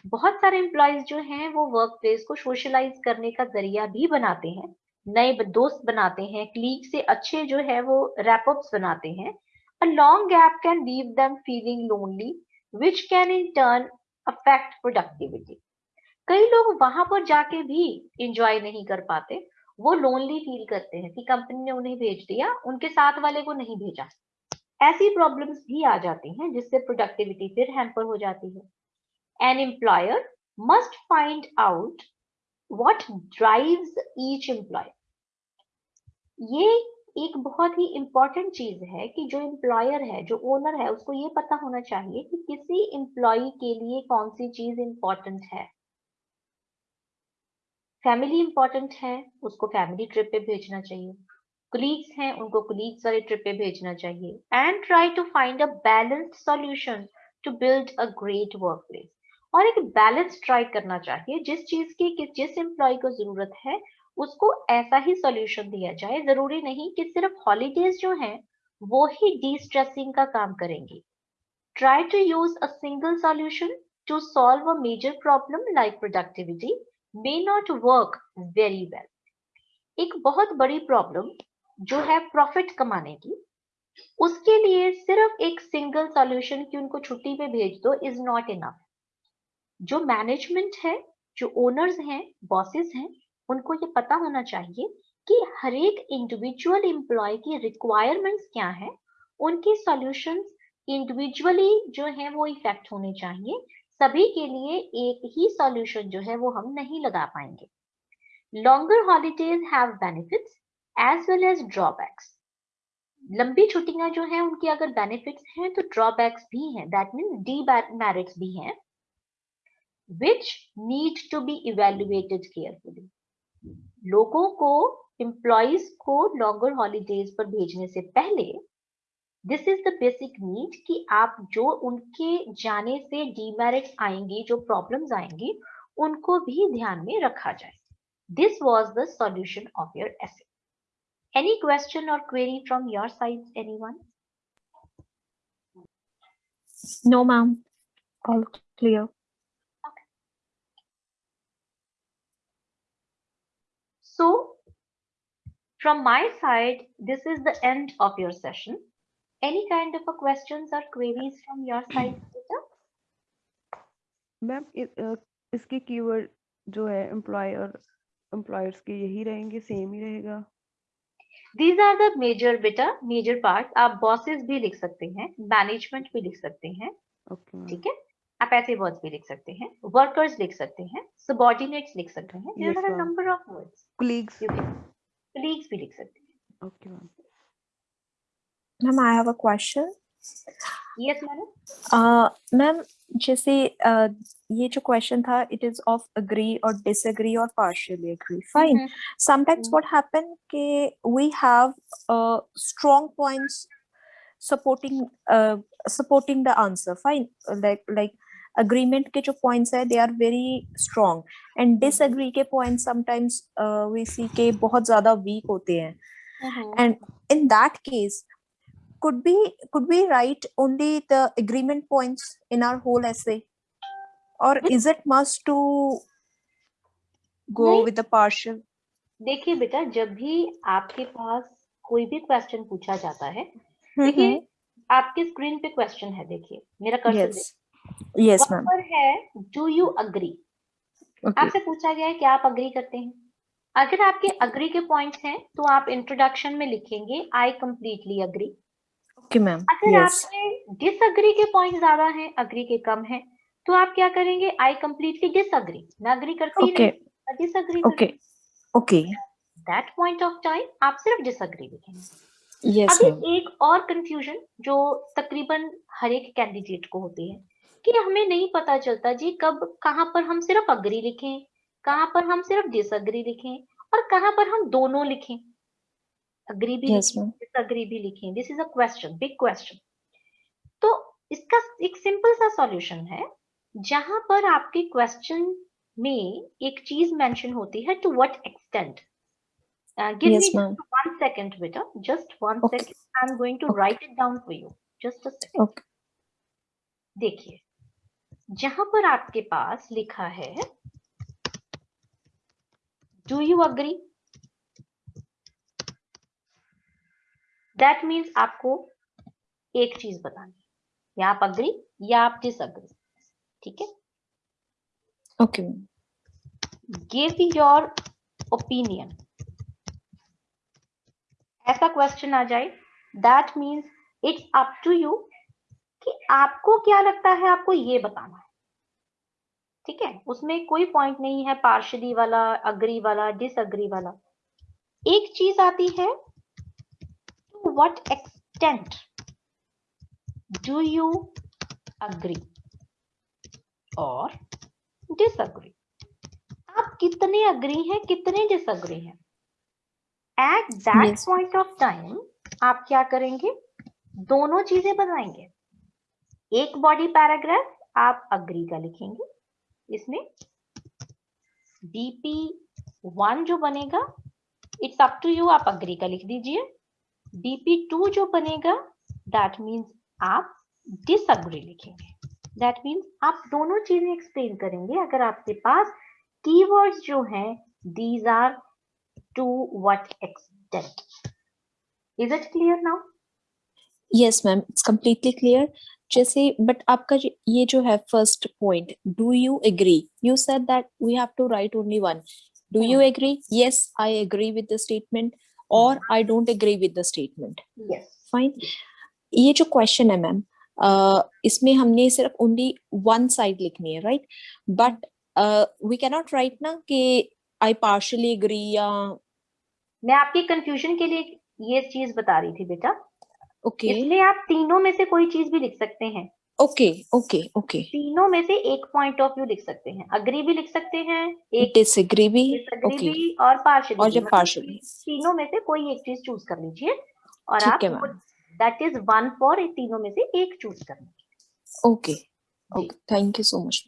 बहुत सारे एम्प्लॉयज़ जो हैं, वो वर्क प्लेस को सोशलाइज करने का ज़रिया भी बनाते हैं, नए दोस्त बनाते हैं क्लीग से अच्छे जो है, वो रैपअप बनाते हैं। A long gap can leave them feeling lonely which can in turn affect productivity कई लोग वहाँ पर जाके भी इंजॉय नहीं कर पाते। वो लोनली फील करते हैं कि कंपनी ने उन्हें भेज दिया, उनके साथ वाले को नहीं भेजा। ऐसी प्रॉब्लम्स भी आ जाती हैं जिससे प्रोडक्टिविटी फिर हैम्पर हो जाती है। An employer must find out what drives each employer ये एक बहुत ही इंपॉर्टेंट चीज़ है कि जो एम्प्लॉयर है, जो ओनर है, उसको ये पता होना चाहिए कि किसी एम्प्लॉय के लिए कौन सी चीज़ इंपॉर्टेंट है। फैमिली इंपॉर्टेंट है, उसको फैमिली ट्रिप पे भेजना चाहिए। कुलीग्स हैं, उनको कुलीग्स वाले ट्रिप पे भेजना चाहिए। And try to find a balanced solution to build a great work place और एक बैलेंस ट्राई करना चाहिए, जिस चीज़ की, कि जिस एम्प्लॉय को ज़रूरत है, उसको ऐसा ही सॉल्यूशन दिया जाए। ज़रूरी नहीं कि सिर्फ़ हॉलीडेज जो हैं, वो ही डी स्ट्रेसिंग का काम करेंगे। Try to use a single solution to solve a major problem like productivity may not work very well. एक बहुत बड़ी प्रॉब्लम जो है प्रॉफिट कमाने की, उसके लिए सिर्फ़ एक सिंगल सॉल्यूशन की उनको छुट्टी पे भेज दो इज़ नॉट इनफ जो मैनेजमेंट है, जो ओनर्स हैं बॉसेस हैं, उनको ये पता होना चाहिए कि हर एक इंडिविजुअल एम्प्लॉय की रिक्वायरमेंट्स क्या है, उनके सॉल्यूशंस इंडिविजुअली जो है वो इफ़ेक्ट होने चाहिए सभी के लिए एक ही सॉल्यूशन जो है वो हम नहीं लगा पाएँगे। Longer holidays have benefits as well as drawbacks लंबी छुट्टियाँ जो है, उनकी अगर बेनिफिट्स हैं तो ड्रॉबैक्स भी हैं। दैट मीन्स डी मैरिट्स भी हैं which need to be evaluated carefully लोगों को एम्प्लॉयज़ को लॉन्गर हॉलीडेज पर भेजने से पहले this is the basic need कि आप जो उनके जाने से डीमेरिट आएँगे जो प्रॉब्लम्स आएँगी उनको भी ध्यान में रखा जाए। This was the solution of your essay any question और query from your side anyone no ma'am clear so from my side this is the end of your session Any kind of a questions or queries from your side? Ma'am इसके keyword जो है employer employers के यही रहेंगे same ही रहेगा। These are the major बेटा major parts. आप bosses भी लिख सकते हैं मैनेजमेंट भी लिख सकते हैं okay, ठीक है? आप ऐसे वर्ड्स भी लिख सकते हैं वर्कर्स लिख सकते हैं सबॉर्डिनेट्स लिख सकते हैं there are number of words colleagues colleagues भी लिख सकते हैं। Okay ma'am ma'am I have a question yes madam ma'am जैसे uh, ये जो क्वेश्चन था इट इज़ ऑफ़ अग्री और डिसएग्री और partially agree fine sometimes what happen के we have strong points supporting supporting the answer fine like like agreement के जो पॉइंट्स है they are very strong and disagree के पॉइंट समटाइम्स वी सी के बहुत ज़्यादा वीक होते हैं. And in that case could be could we write only the agreement points in our whole essay? Or is it must to go with the partial? देखिए बेटा जब भी आपके पास कोई भी क्वेश्चन पूछा जाता है देखिए आपके स्क्रीन पे क्वेश्चन है देखिए मेरा कर्सर yes. yes ma'am. पर है? डू यू अग्री आपसे पूछा गया है कि आप अग्री करते हैं। अगर आपके अग्री के पॉइंट्स हैं तो आप इंट्रोडक्शन में लिखेंगे I completely agree okay ma'am. अगर yes. आपके डिसअग्री के पॉइंट ज़्यादा हैं अग्री के कम हैं तो आप क्या करेंगे? आई कंप्लीटली डिसअग्री मैं अग्री करती okay. नहीं disagree okay. okay. That point of time आप सिर्फ़ डिसअग्री लिखेंगे yes अभी एक और कंफ्यूजन जो तकरीबन हर एक कैंडिडेट को होती है कि हमें नहीं पता चलता जी कब कहाँ पर हम सिर्फ़ अग्री लिखें कहाँ पर हम सिर्फ़ डिसअग्री लिखें और कहाँ पर हम दोनों लिखें। अग्री भी yes डिसअग्री भी लिखें this is a question big question तो इसका एक सिंपल सा सॉल्यूशन है जहाँ पर आपके क्वेश्चन में एक चीज़ मेंशन होती है to what extent give me ma'am. one second beta just one okay. second. I'm going to okay. write it down for you. Just a second. Okay. देखिए जहाँ पर आपके पास लिखा है do you agree that means आपको एक चीज़ बतानी या आप अग्री या आप डिसअग्री ठीक है? ओके. गिव योर ओपिनियन ऐसा क्वेश्चन आ जाए। That means it's up to you कि आपको क्या लगता है आपको ये बताना है। ठीक है? उसमें कोई पॉइंट नहीं है पार्शली वाला अग्री वाला डिसअग्री वाला। एक चीज़ आती है what extent do you agree और डिसअग्री आप कितने अग्री हैं कितने डिसअग्री हैं? At that yes. Point of time आप क्या करेंगे? दोनों चीज़ें बताएँगे। एक बॉडी पैराग्राफ आप अग्री का लिखेंगे। इसमें बीपी वन जो बनेगा इट्स अप टू यू आप अग्री का लिख दीजिए। बीपी टू जो बनेगा दैट मीन्स आप डिसअग्री लिखेंगे। दैट मीन्स आप दोनों चीज़ें एक्सप्लेन करेंगे। अगर आपके पास कीवर्ड्स जो हैं these are to what extent is it clear now yes ma'am it's completely clear. जैसे बट आपका ये जो है first point do you agree you said that we have to write only one do you agree yes I agree with the statement और I don't agree with the statement fine ये जो question है ma'am इसमें हमने सिर्फ़ only one side लिखनी है right but we can not write ना कि आई पार्शली एग्री या मैं आपकी कंफ्यूजन के लिए ये चीज़ बता रही थी बेटा। Okay okay. इसलिए आप तीनों में से कोई चीज़ भी लिख सकते हैं। ओके ओके ओके तीनों में से एक पॉइंट ऑफ़ व्यू लिख सकते हैं। अग्री भी लिख सकते हैं एक डिसएग्री भी ओके भी और पार्शली और जब पार्शियल तीनों में से कोई एक चीज़ चूज़ कर लीजिए और आप दैट इज़ वन फॉर तीनों में से एक चूज़ करना okay okay thank you so much